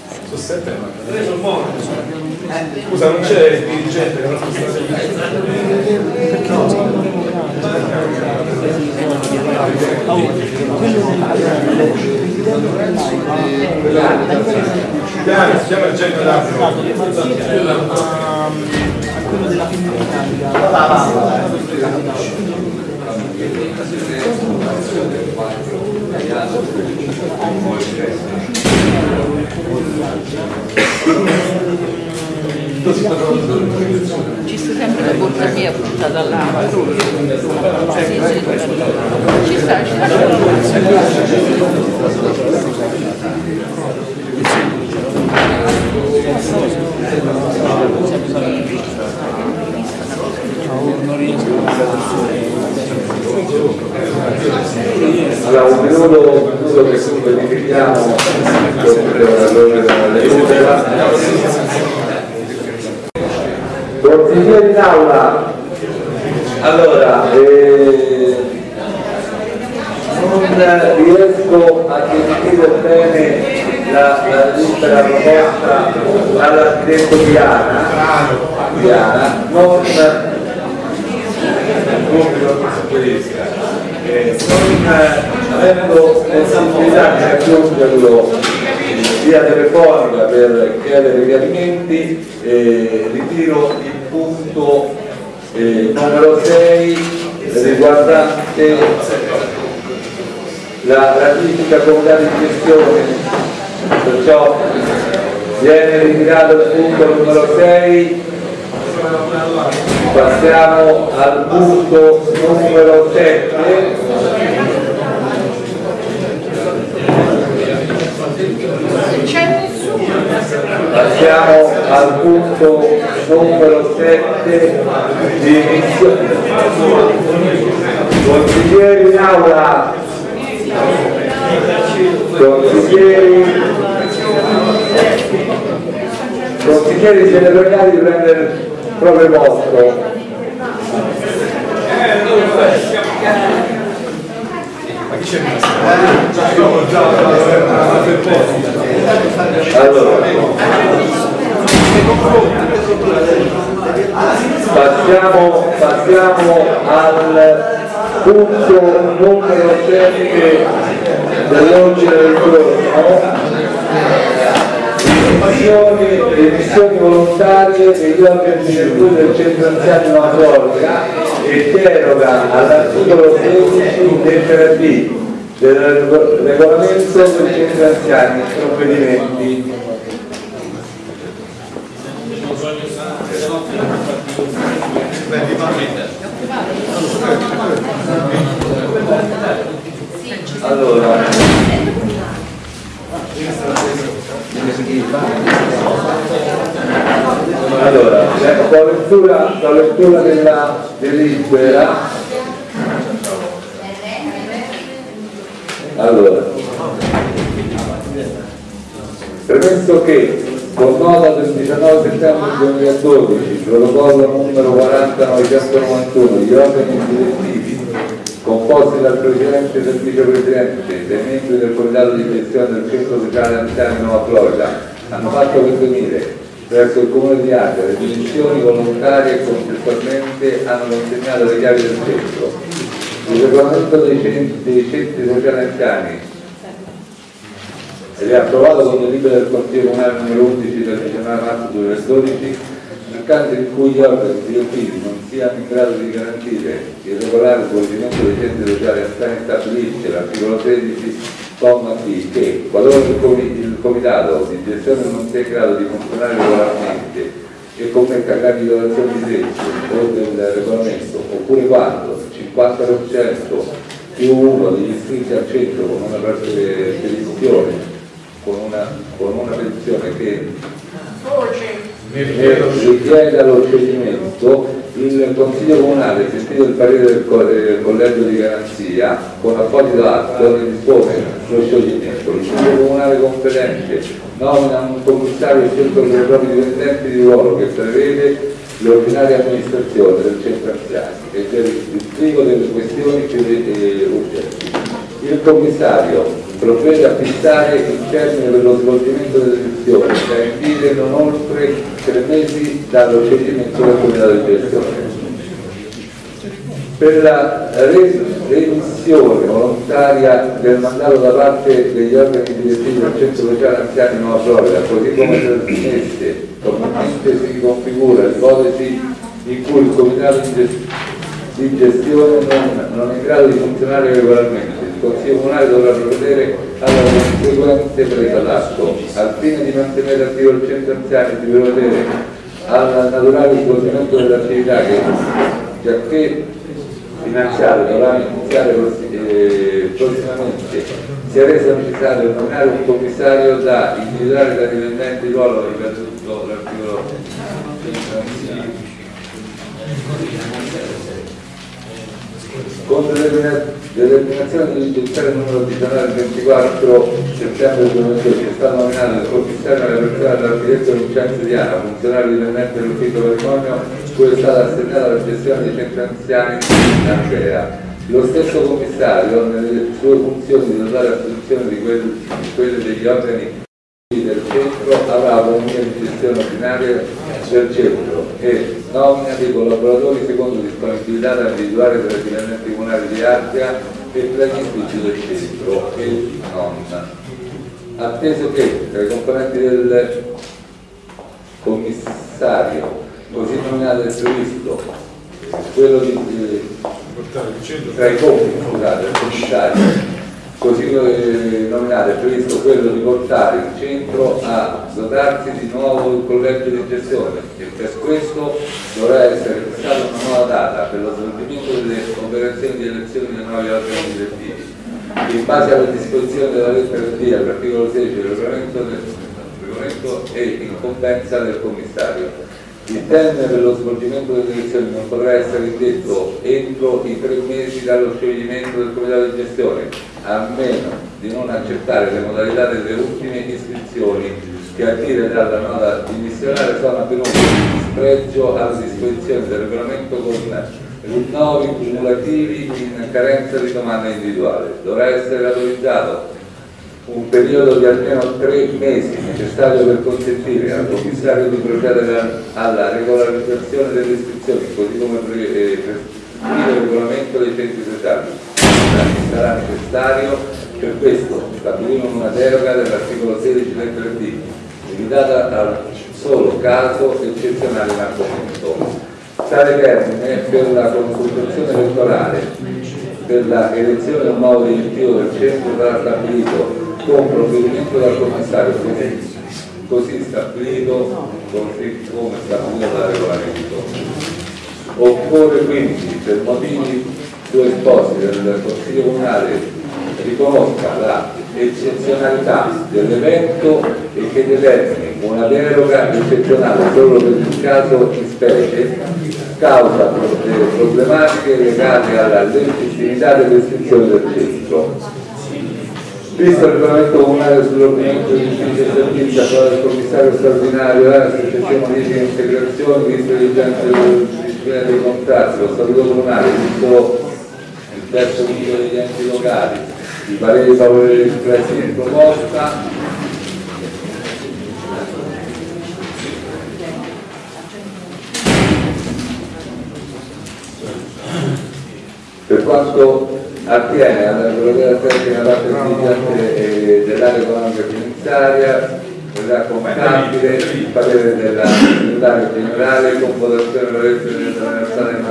Sono sette Scusa, non c'è il dirigente che non Chiama, chiama il genio a quello della Ci sta sempre la borsa mia buttata là, Sì, sì. Ci ci sta. Allora, un minuto, un minuto che verifichiamo l'ordine della lettura. Consigliere in aula, allora, eh, non riesco a gestire bene la, la lista proposta dall'architetto Diana, Diana non eh, non avendo possibilità di raggiungerlo via telefonica per chiedere chiarimenti, eh, ritiro il punto eh, numero 6 riguardante la ratifica comunale di gestione, perciò viene ritirato il punto numero 6 passiamo al punto numero 7 passiamo al punto numero 7 di consiglieri in aula. Consiglieri. Consiglieri generali di prendere proprio vostro allora. Passiamo, passiamo al punto numero 7 dell'ordine del giorno emissioni, emissioni volontarie degli organi di virtù del centro anziani Mazzorga e deroga all'articolo 16 lettera B del regolamento del centro anziani provvedimenti. Allora allora la lettura, la lettura della delibera allora. Premesso che con nota del 19 settembre 2012 protocollo numero 40991 gli organi direttivi composti dal Presidente e dal Vicepresidente dei membri del Comitato di gestione del Centro Sociale Anziani Nuova Florida hanno fatto pervenire verso il Comune di Acqua le dimissioni volontarie contestualmente hanno consegnato le chiavi del centro. Il regolamento dei centri, centri sociali anziani ed è approvato con delibera del Consiglio Comunale numero 11 del 19 marzo 2012 nel caso in cui gli organi direttivi non siano in grado di garantire il regolare svolgimento dei centri sociali anziani stabilisce l'articolo 13 comma B che qualora il, comi- il comitato di gestione non sia in grado di funzionare regolarmente e commetta gravi violazioni di legge o del regolamento oppure quando il 50% più uno degli iscritti al centro con una petizione con una, con una petizione che eh, richieda lo scioglimento il Consiglio Comunale, sentito il parere del, co- del Collegio di Garanzia, con apposito atto ne dispone lo scioglimento. Il Consiglio Comunale competente nomina un commissario scelto dai propri dipendenti di ruolo che prevede l'ordinaria amministrazione del centro anziani e per il disbrigo delle questioni più eh, urgenti. Il commissario provvede a fissare il termine per lo svolgimento delle elezioni da indire non oltre tre mesi dallo scioglimento del comitato di gestione. Per la re- remissione volontaria del mandato da parte degli organi direttivi del centro sociale anziani Nuova Florida, così come trasmesse, comunemente si configura l'ipotesi in cui il comitato di gestione non, non è in grado di funzionare regolarmente. Consiglio Comunale dovrà provvedere alla conseguente presa d'atto al fine di mantenere attivo il centro anziani e di provvedere al naturale svolgimento dell'attività che giacché finanziario dovrà iniziare eh, prossimamente. Si è reso necessario nominare un commissario da individuare da dipendenti di ruolo ripetuto l'articolo con determina- determinazione di giudiziario numero 19 24 settembre 2012 è stato nominato il commissario nella persona dell'architetto Vincenzo Diana, funzionario dipendente dell'ufficio patrimonio, cui è stata assegnata la gestione dei centri anziani in Andrea. Lo stesso commissario, nelle sue funzioni di di quel- di quelle degli organi del centro avrà di gestione ordinaria del centro e nomina dei collaboratori secondo disponibilità da individuare tra i dipendenti comunali di Ardea e tra gli uffici del centro e non. Atteso che tra i componenti del commissario così nominato è previsto quello di eh, tra i compiti scusate, del commissario così eh, nominato è previsto quello di portare il centro a dotarsi di nuovo il collegio di gestione e per questo dovrà essere fissata una nuova data per lo svolgimento delle operazioni di elezione dei nuovi organi direttivi. In base alle disposizioni della lettera D all'articolo 16 del regolamento, del regolamento e incombenza del commissario. Il termine per lo svolgimento delle elezioni non potrà essere indetto entro i tre mesi dallo scioglimento del comitato di gestione, a meno di non accettare le modalità delle ultime iscrizioni che a dire dalla nota dimissionaria sono avvenute in spregio alle disposizioni del regolamento con rinnovi cumulativi in carenza di domanda individuale. Dovrà essere autorizzato un periodo di almeno tre mesi necessario per consentire al commissario di procedere alla regolarizzazione delle iscrizioni, così come eh, prescrive il regolamento dei centri sociali. Sarà necessario per questo stabilire una deroga dell'articolo 16 lettera D, limitata al solo caso eccezionale in argomento. Tale termine per la consultazione elettorale per la elezione del nuovo direttivo del centro sarà stabilito con provvedimento dal commissario così, stabilito così come stabilito dal regolamento. Occorre quindi per motivi più esposti del Consiglio Comunale riconosca la eccezionalità dell'evento e che determini una deroga eccezionale solo per il caso in specie causa delle problematiche legate alla legittimità delle iscrizioni del centro. Visto il regolamento comunale sull'ordinamento di uffici e servizi approvato dal commissario straordinario, la successione modifiche e integrazioni, visto gli agenti del disciplina dei contratti, lo statuto comunale, visto il terzo punto degli enti locali, i pareri favorevoli espressi in proposta, per quanto attiene alla regolazione vigente dell'area economica finanziaria, verrà contabile il parere della segretaria generale con votazione della sala di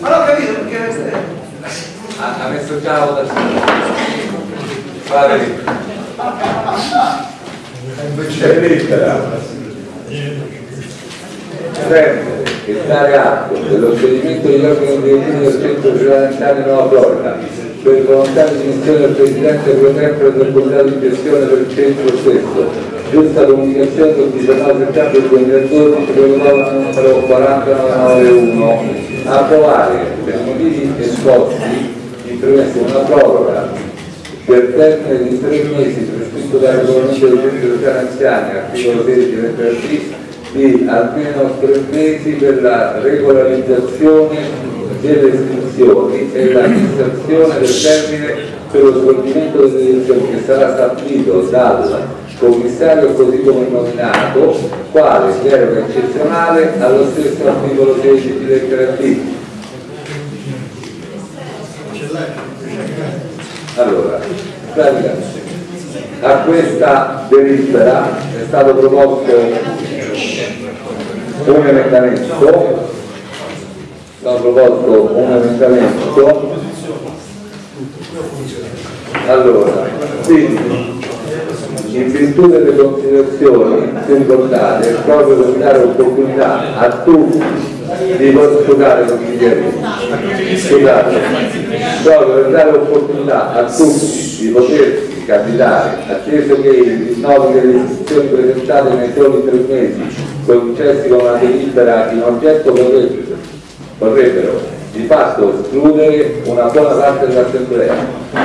Ma l'ho capito perché ha, ha messo già la votazione Valerio C'è lettera. Prendere e dare atto dello scioglimento degli organi direttivi del centro parlamentare Nuova Florida. Per volontà di dimissione del Presidente pro tempore del Comitato di gestione del centro stesso, giusta comunicazione del 19 settembre 2012, protocolo numero 40991, approvare per motivi esposti in premessa una proroga per termine di tre mesi prescritto dal regolamento del centro anziani, articolo 16 lettera di almeno tre mesi per la regolarizzazione delle iscrizioni e la fissazione del termine per lo svolgimento delle elezioni che sarà stabilito dal commissario così come nominato quale deroga eccezionale allo stesso articolo 16 di lettera. Allora, a questa delibera è stato proposto un emendamento. Ho proposto un emendamento. Allora quindi in virtù delle considerazioni ricordate proprio per dare opportunità a tutti di poter giocare con i dieci scusate. Proprio per dare opportunità a tutti di potersi candidare atteso che i rinnovi delle istituzioni presentate nei soli tre mesi concessi con una delibera in oggetto potrebbero vorrebbero di fatto escludere una buona parte dell'assemblea.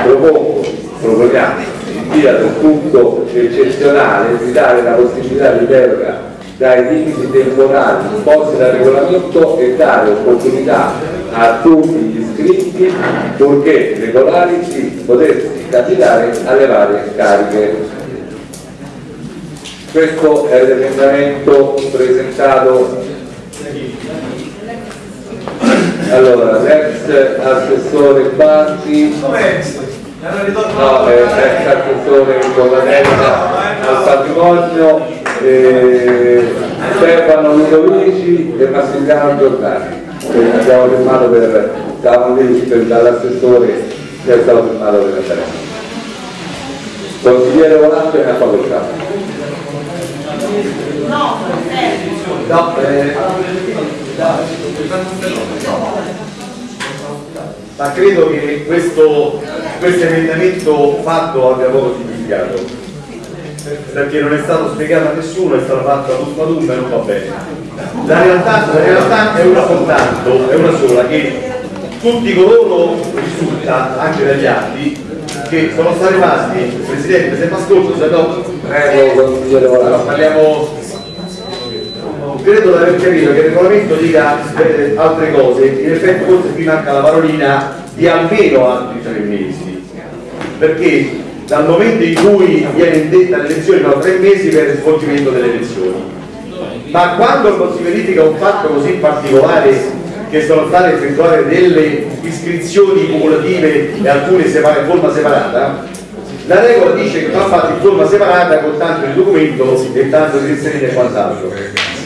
Propongo, proponiamo in via del tutto eccezionale di dare la possibilità di deroga dai limiti temporali imposti dal regolamento e dare opportunità a tutti gli iscritti purché regolari di potersi candidare alle varie cariche. Questo è l'emendamento presentato. Allora, l'ex assessore Banti, no, è l'ex assessore con la testa al patrimonio, eh, Stefano Ludovici e Massimiliano Giordani, abbiamo firmato per, lì per, dall'assessore che è stato firmato per la. Consigliere Volante ne ha facoltà. No, No, eh, ma credo che questo, questo emendamento fatto abbia poco significato perché non è stato spiegato a nessuno, è stato fatto a tutto ad e non va bene. La realtà, la realtà è una soltanto, è una sola, che tutti coloro risulta anche dagli atti che sono stati rimasti, Presidente, se mi ascolto, se no, Prego, allora, parliamo credo di aver capito che il regolamento dica eh, altre cose, in effetti forse qui manca la parolina di almeno altri tre mesi, perché dal momento in cui viene indetta l'elezione sono tre mesi per il svolgimento delle elezioni. Ma quando si verifica un fatto così particolare che sono state effettuate delle iscrizioni cumulative e alcune in forma separata, la regola dice che va fatto in forma separata con tanto di documento e tanto di inserire e quant'altro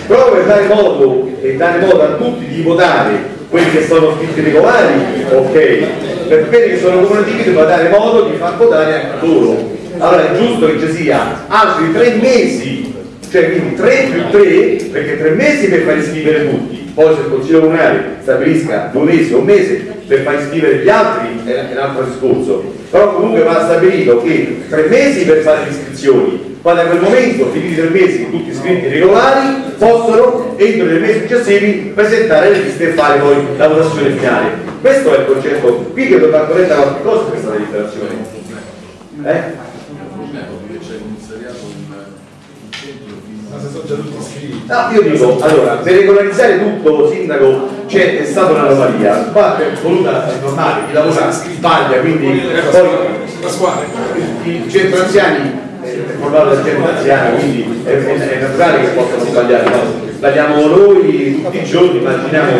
proprio per dare modo e dare modo a tutti di votare quelli che sono scritti regolari, ok, per quelli che sono cumulativi devo dare modo di far votare anche loro. Allora è giusto che ci sia altri tre mesi, cioè quindi tre più tre, perché tre mesi per far iscrivere tutti, poi se il Consiglio Comunale stabilisca due mesi o un mese per far iscrivere gli altri è un altro discorso, però comunque va stabilito che tre mesi per fare le iscrizioni poi da quel momento, finiti i tre mesi, tutti iscritti regolari, possono entro i mesi successivi presentare le liste e fare poi la votazione finale. Questo è il concetto. Qui che va corretta qualche cosa questa deliberazione. Eh? No, io dico, allora, per regolarizzare tutto, sindaco, c'è è stata un'anomalia, ma è voluta è normale, chi lavora sbaglia, quindi poi i centro anziani formare del centro anziano, quindi è, è, è, naturale che possano sbagliare, no? sbagliamo noi tutti i giorni, immaginiamo.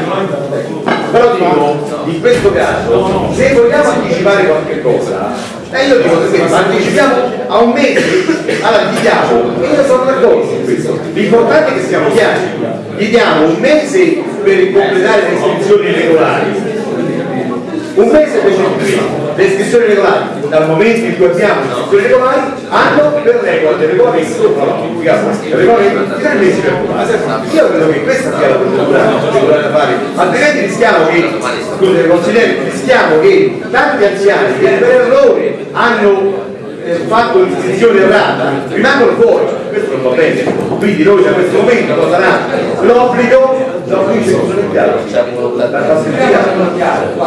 Però dico, in questo caso, se vogliamo anticipare qualche cosa, eh, io dico che anticipiamo a un mese, allora gli diamo, io sono d'accordo su questo, l'importante è che siamo chiari, gli diamo un mese per completare le iscrizioni regolari, un mese per costruire le iscrizioni regolari dal momento in cui abbiamo le iscrizioni regolari hanno per regola del regolamento impiegato il regolamento tre mesi per fare io credo che questa sia la procedura che dovrebbe fare altrimenti rischiamo che scusate consiglieri rischiamo che tanti anziani che per errore hanno eh, fatto l'iscrizione errata rimangono fuori. Questo non va bene. Quindi noi da questo momento cosa sarà l'obbligo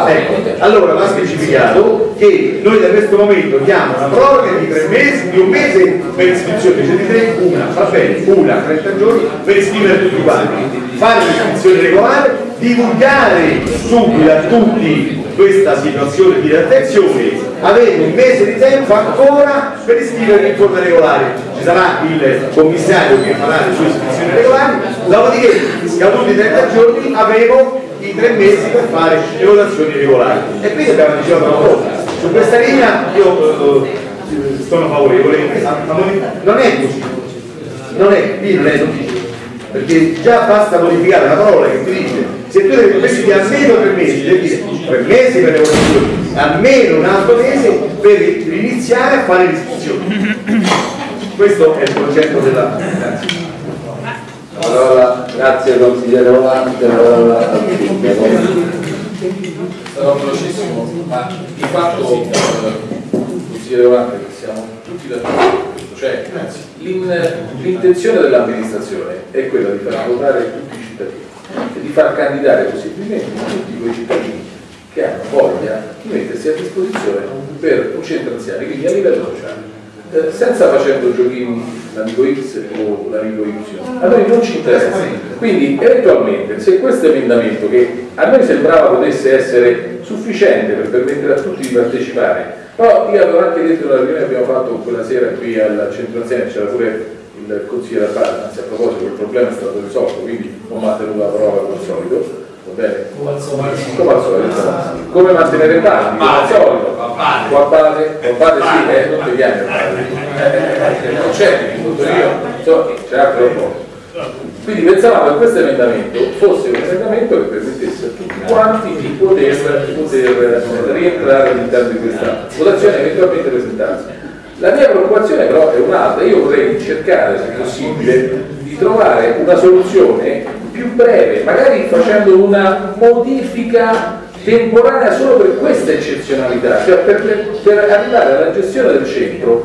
ecco, allora va specificato che noi da questo momento diamo una proroga di tre mesi di un mese per iscrizione invece di tre una va bene una 30 giorni per iscrivere tutti quanti fare l'iscrizione regolare divulgare subito a tutti questa situazione di attenzione avete un mese di tempo ancora per iscrivervi in forma regolare ci sarà il commissario che farà le sue iscrizioni regolari. Dopodiché scaduti i 30 giorni avevo i tre mesi per fare le votazioni regolari. E quindi abbiamo anticipato una cosa. Su questa linea io eh, sono favorevole. Non è così. Non è, qui non è così. Perché già basta modificare la parola che ti dice se tu devi prendere almeno tre mesi devi dire tre mesi per le votazioni almeno un altro mese per iniziare a fare l'iscrizione. Questo è il concetto della Allora, grazie consigliere Volante, allora, Sarò velocissimo, ma di fatto, eh, consigliere Volante, che siamo tutti d'accordo su questo, cioè l'in- l'intenzione dell'amministrazione è quella di far votare tutti i e di far candidare possibilmente tutti quei cittadini che hanno voglia di mettersi a disposizione per un centro anziani, quindi a livello sociale. Eh, senza facendo giochini l'amico X o l'amico Y. A noi non ci interessa. Quindi eventualmente se questo emendamento che a noi sembrava potesse essere sufficiente per permettere a tutti di partecipare, però io avevo anche detto nella riunione che abbiamo fatto quella sera qui al centro anziani, c'era pure il consigliere Appara, anzi a proposito il problema è stato risolto, quindi ho mantenuto la parola come al solito. Va bene? Come al solito. Come mantenere pari? Come al solito. Qua base, base sì, eh, non ti viene a fare. Non c'è, tutto io, so, c'è anche un po'. Quindi pensavamo che questo emendamento fosse un emendamento che permettesse a tutti quanti di poter, poter rientrare all'interno di questa votazione eventualmente presentarsi. La mia preoccupazione però è un'altra, io vorrei cercare, se possibile, di trovare una soluzione più breve, magari facendo una modifica temporanea solo per questa eccezionalità, cioè per, per arrivare alla gestione del centro.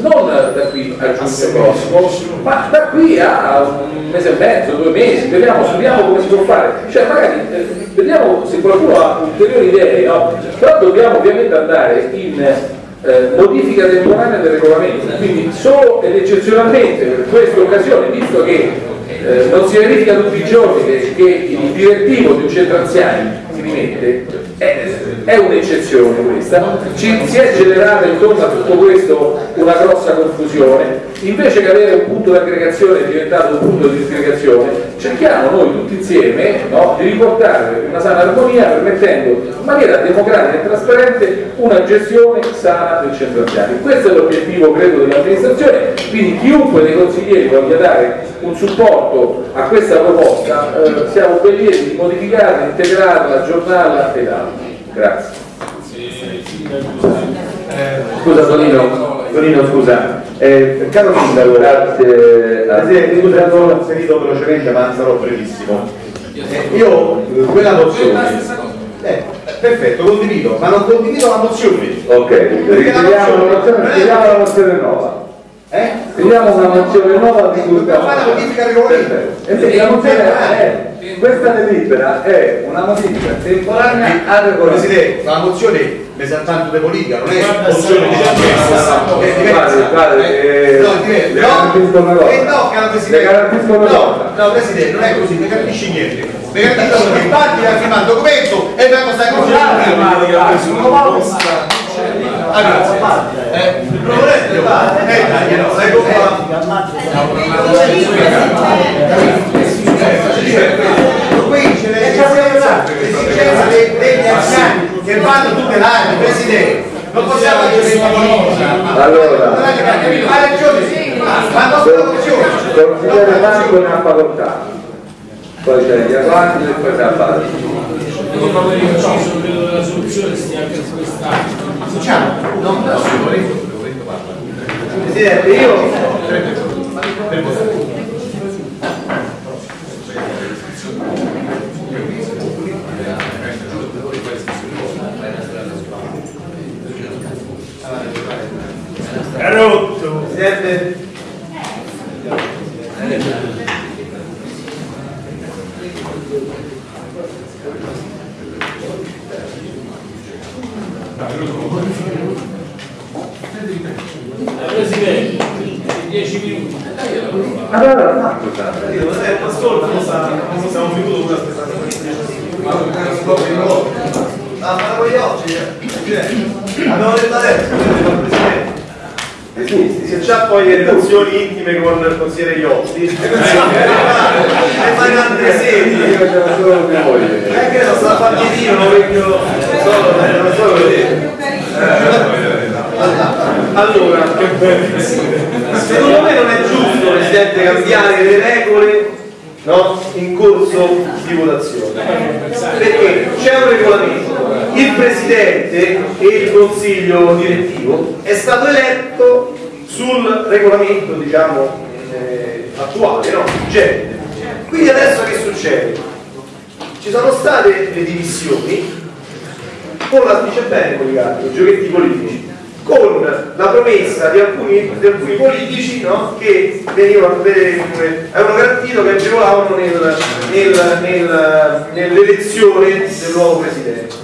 Non da qui a giugno. Prossimo, ma da qui a un mese e mezzo, due mesi, vediamo, studiamo come si può fare, cioè magari eh, vediamo se qualcuno ha ulteriori idee, no? però dobbiamo ovviamente andare in eh, modifica temporanea del regolamento, quindi solo ed eccezionalmente per questa occasione, visto che eh, non si verifica tutti i giorni che, che il direttivo di un centro anziani si rimette, è, un'eccezione questa, Ci, si è generata intorno a tutto questo una grossa confusione, invece che avere un punto di aggregazione è diventato un punto di disgregazione, cerchiamo noi tutti insieme no, di riportare una sana armonia permettendo in maniera democratica e trasparente una gestione sana del centro anziani. Questo è l'obiettivo credo dell'amministrazione, quindi chiunque dei consiglieri voglia dare un supporto a questa proposta eh, siamo ben lieti di modificarla, integrarla, aggiornarla ed altro. Grazie. Scusa Tonino, Tonino scusa, eh, caro sindaco, grazie, Presidente, scusa, sono inserito velocemente ma sarò brevissimo. Eh, io eh, quella mozione, eh, perfetto, condivido, ma non condivido la mozione. Ok, Perché la mozione- scriviamo la mozione nuova. Eh? Scriviamo una mozione nuova di cui Dobbiamo fare la. E mozione è, questa delibera è una modifica temporanea al regolamento. Presidente, la mozione mi sa tanto di politica, non è mozione di è eh, è le garantisco una cosa. eh, no, Presidente. Le una cosa. No, Presidente, non è così, non capisci niente. Mi garantisco che infatti ha firmato il documento e vengo stai Ah, grazie. Eh, il problema è dai, no, ecco qua. Qui c'è l'esigenza che vanno tutelati, Presidente. Non possiamo agire Allora, Ha ragione, ma non corruzione. consigliere Marco ne ha facoltà. Poi c'è gli avanti e poi c'è a fare. Io credo che la soluzione stia anche in quest'anno. Non da soli. Presidente, io Presidente, 10 minuti. Allora, Marco, sta. io non è ascolta, non sa, non siamo venuti con la stessa Ah, ma voi oggi, eh? abbiamo detto adesso. Eh sì, se c'ha poi le relazioni intime con il consigliere Iotti, e fai altre sedi, Io c'era solo mia moglie. è che non sta a Dio, non vecchio, solo, eh, non solo vedere. Allora, secondo me non è giusto, Presidente, cambiare le regole no, in corso di votazione. Perché c'è un regolamento, il Presidente e il Consiglio direttivo è stato eletto sul regolamento diciamo, eh, attuale, no? vigente. Quindi adesso che succede? Ci sono state le divisioni con la dice bene Policarpo, giochetti politici, con la promessa di alcuni, di alcuni politici no, che venivano, ve- avevano garantito che agevolavano nel- nel- nel- nell'elezione del nuovo Presidente.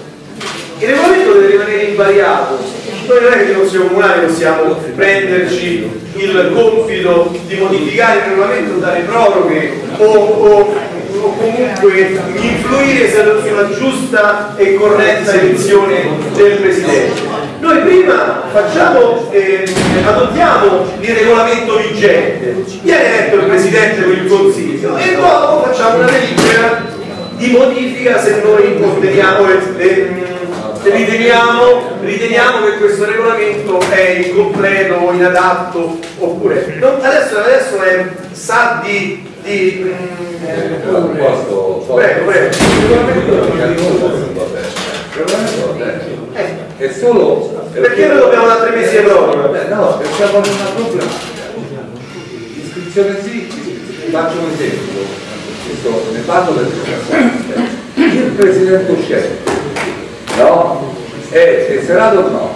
Il regolamento deve rimanere invariato, noi non è che il Consiglio Comunale possiamo prenderci il compito di modificare il regolamento, dare proroghe o, o- o comunque influire sulla giusta e corretta elezione del Presidente. Noi prima facciamo, eh, adottiamo il regolamento vigente, viene eletto il Presidente con il Consiglio e dopo facciamo una delibera di modifica se noi conteniamo, eh, eh, se riteniamo, riteniamo che questo regolamento è incompleto o inadatto oppure non- adesso, adesso è, sa di, di mm, Posso, posso. prego prego È solo perché noi dobbiamo dare tre mesi proroga Eh, No, perché siamo in una problematica. Iscrizione sì, iscrizione- faccio un esempio, Questo- ne parlo perché il presidente uscente, no? È tesserato o no?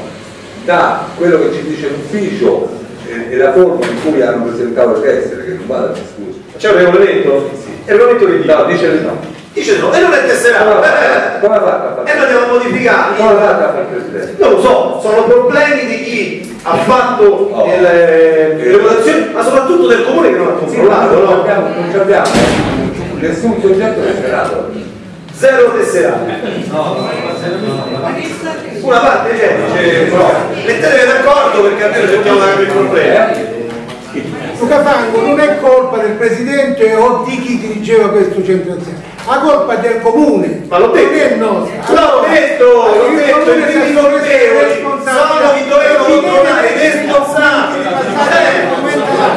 Da quello che ci dice l'ufficio e, e la forma in cui hanno presentato le tessere, che non vada a scusa. c'è un regolamento? il regolamento che dice? No, dice di no. Dice no e non è tesserato Come eh, ha come ha fatto a eh, fare? e a modificare Come ha fatto a fare il presidente? Non lo so, sono problemi di chi ha fatto Oh. il, eh, le votazioni, ma soprattutto del comune che non ha Sì, controllato, non no? abbiamo, non ci abbiamo nessun soggetto tesserato. Zero tesserati. Una parte c'è, dice no. Mettetevi d'accordo perché almeno cerchiamo di capire il problema. Luca Fango non è colpa del presidente o di chi dirigeva questo centro azienda, la colpa è del comune. Ma l'ho detto. Non è nostra. L'ho detto, l'ho detto, i primi colpevoli sono i dovevano E chi deve trovare i avere responsabili.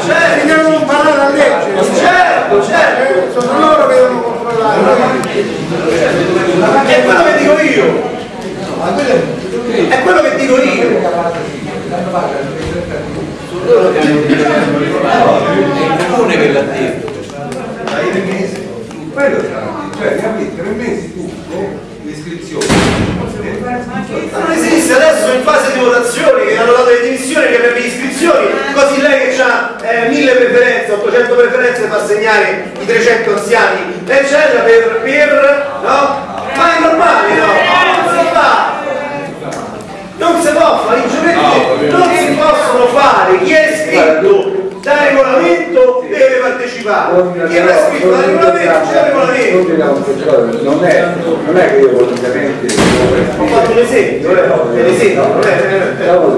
Certo. Devono imparare a leggere. Certo, certo. Sono loro che devono controllare. È quello che dico io. È quello che dico io. Comune che l'ha detto. Quello sarà, cioè, capito, tre mesi tutto, l'iscrizione. Ma non esiste adesso in fase di votazioni che hanno dato le dimissioni che per le iscrizioni così lei che ha eh, 1000 preferenze 800 preferenze fa segnare i 300 anziani eccetera per, per no? ma è normale no? non si fa non si può fare i giochetti non si possono fare chi è iscritto da regolamento deve partecipare chi è iscritto da regolamento c'è regolamento Non è, non è che io volutamente ho fatto un esempio eh? un esempio un.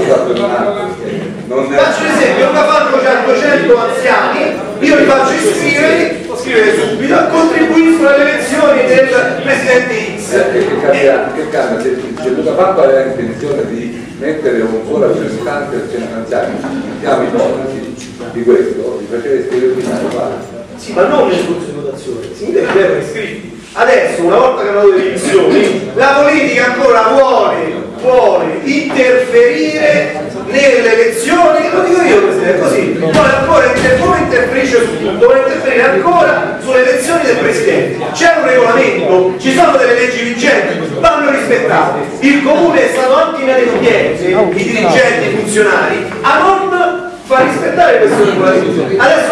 Non è. Faccio un esempio, Luca Falco c'ha 200 anziani, io li faccio iscrivere, scrivere subito, contribuiscono sulle elezioni del presidente X. Che cambia, che cambia se, se Luca Pappa aveva intenzione di mettere un suo rappresentante centro anziani, mettiamo i ipotesi di questo, gli faceva scrivere prima di fare. Sì, ma non nel corso di votazione, si deve avere iscritti. Adesso, una volta che hanno le dimissioni, la politica ancora vuole, vuole interferire nelle elezioni, lo dico io Presidente, così, vuole ancora come interferisce su tutto, vuole interferire ancora sulle elezioni del Presidente. C'è un regolamento, ci sono delle leggi vigenti, vanno rispettate. Il Comune è stato anche inadempiente, i dirigenti, i funzionari, a non far rispettare questo regolamento. Adesso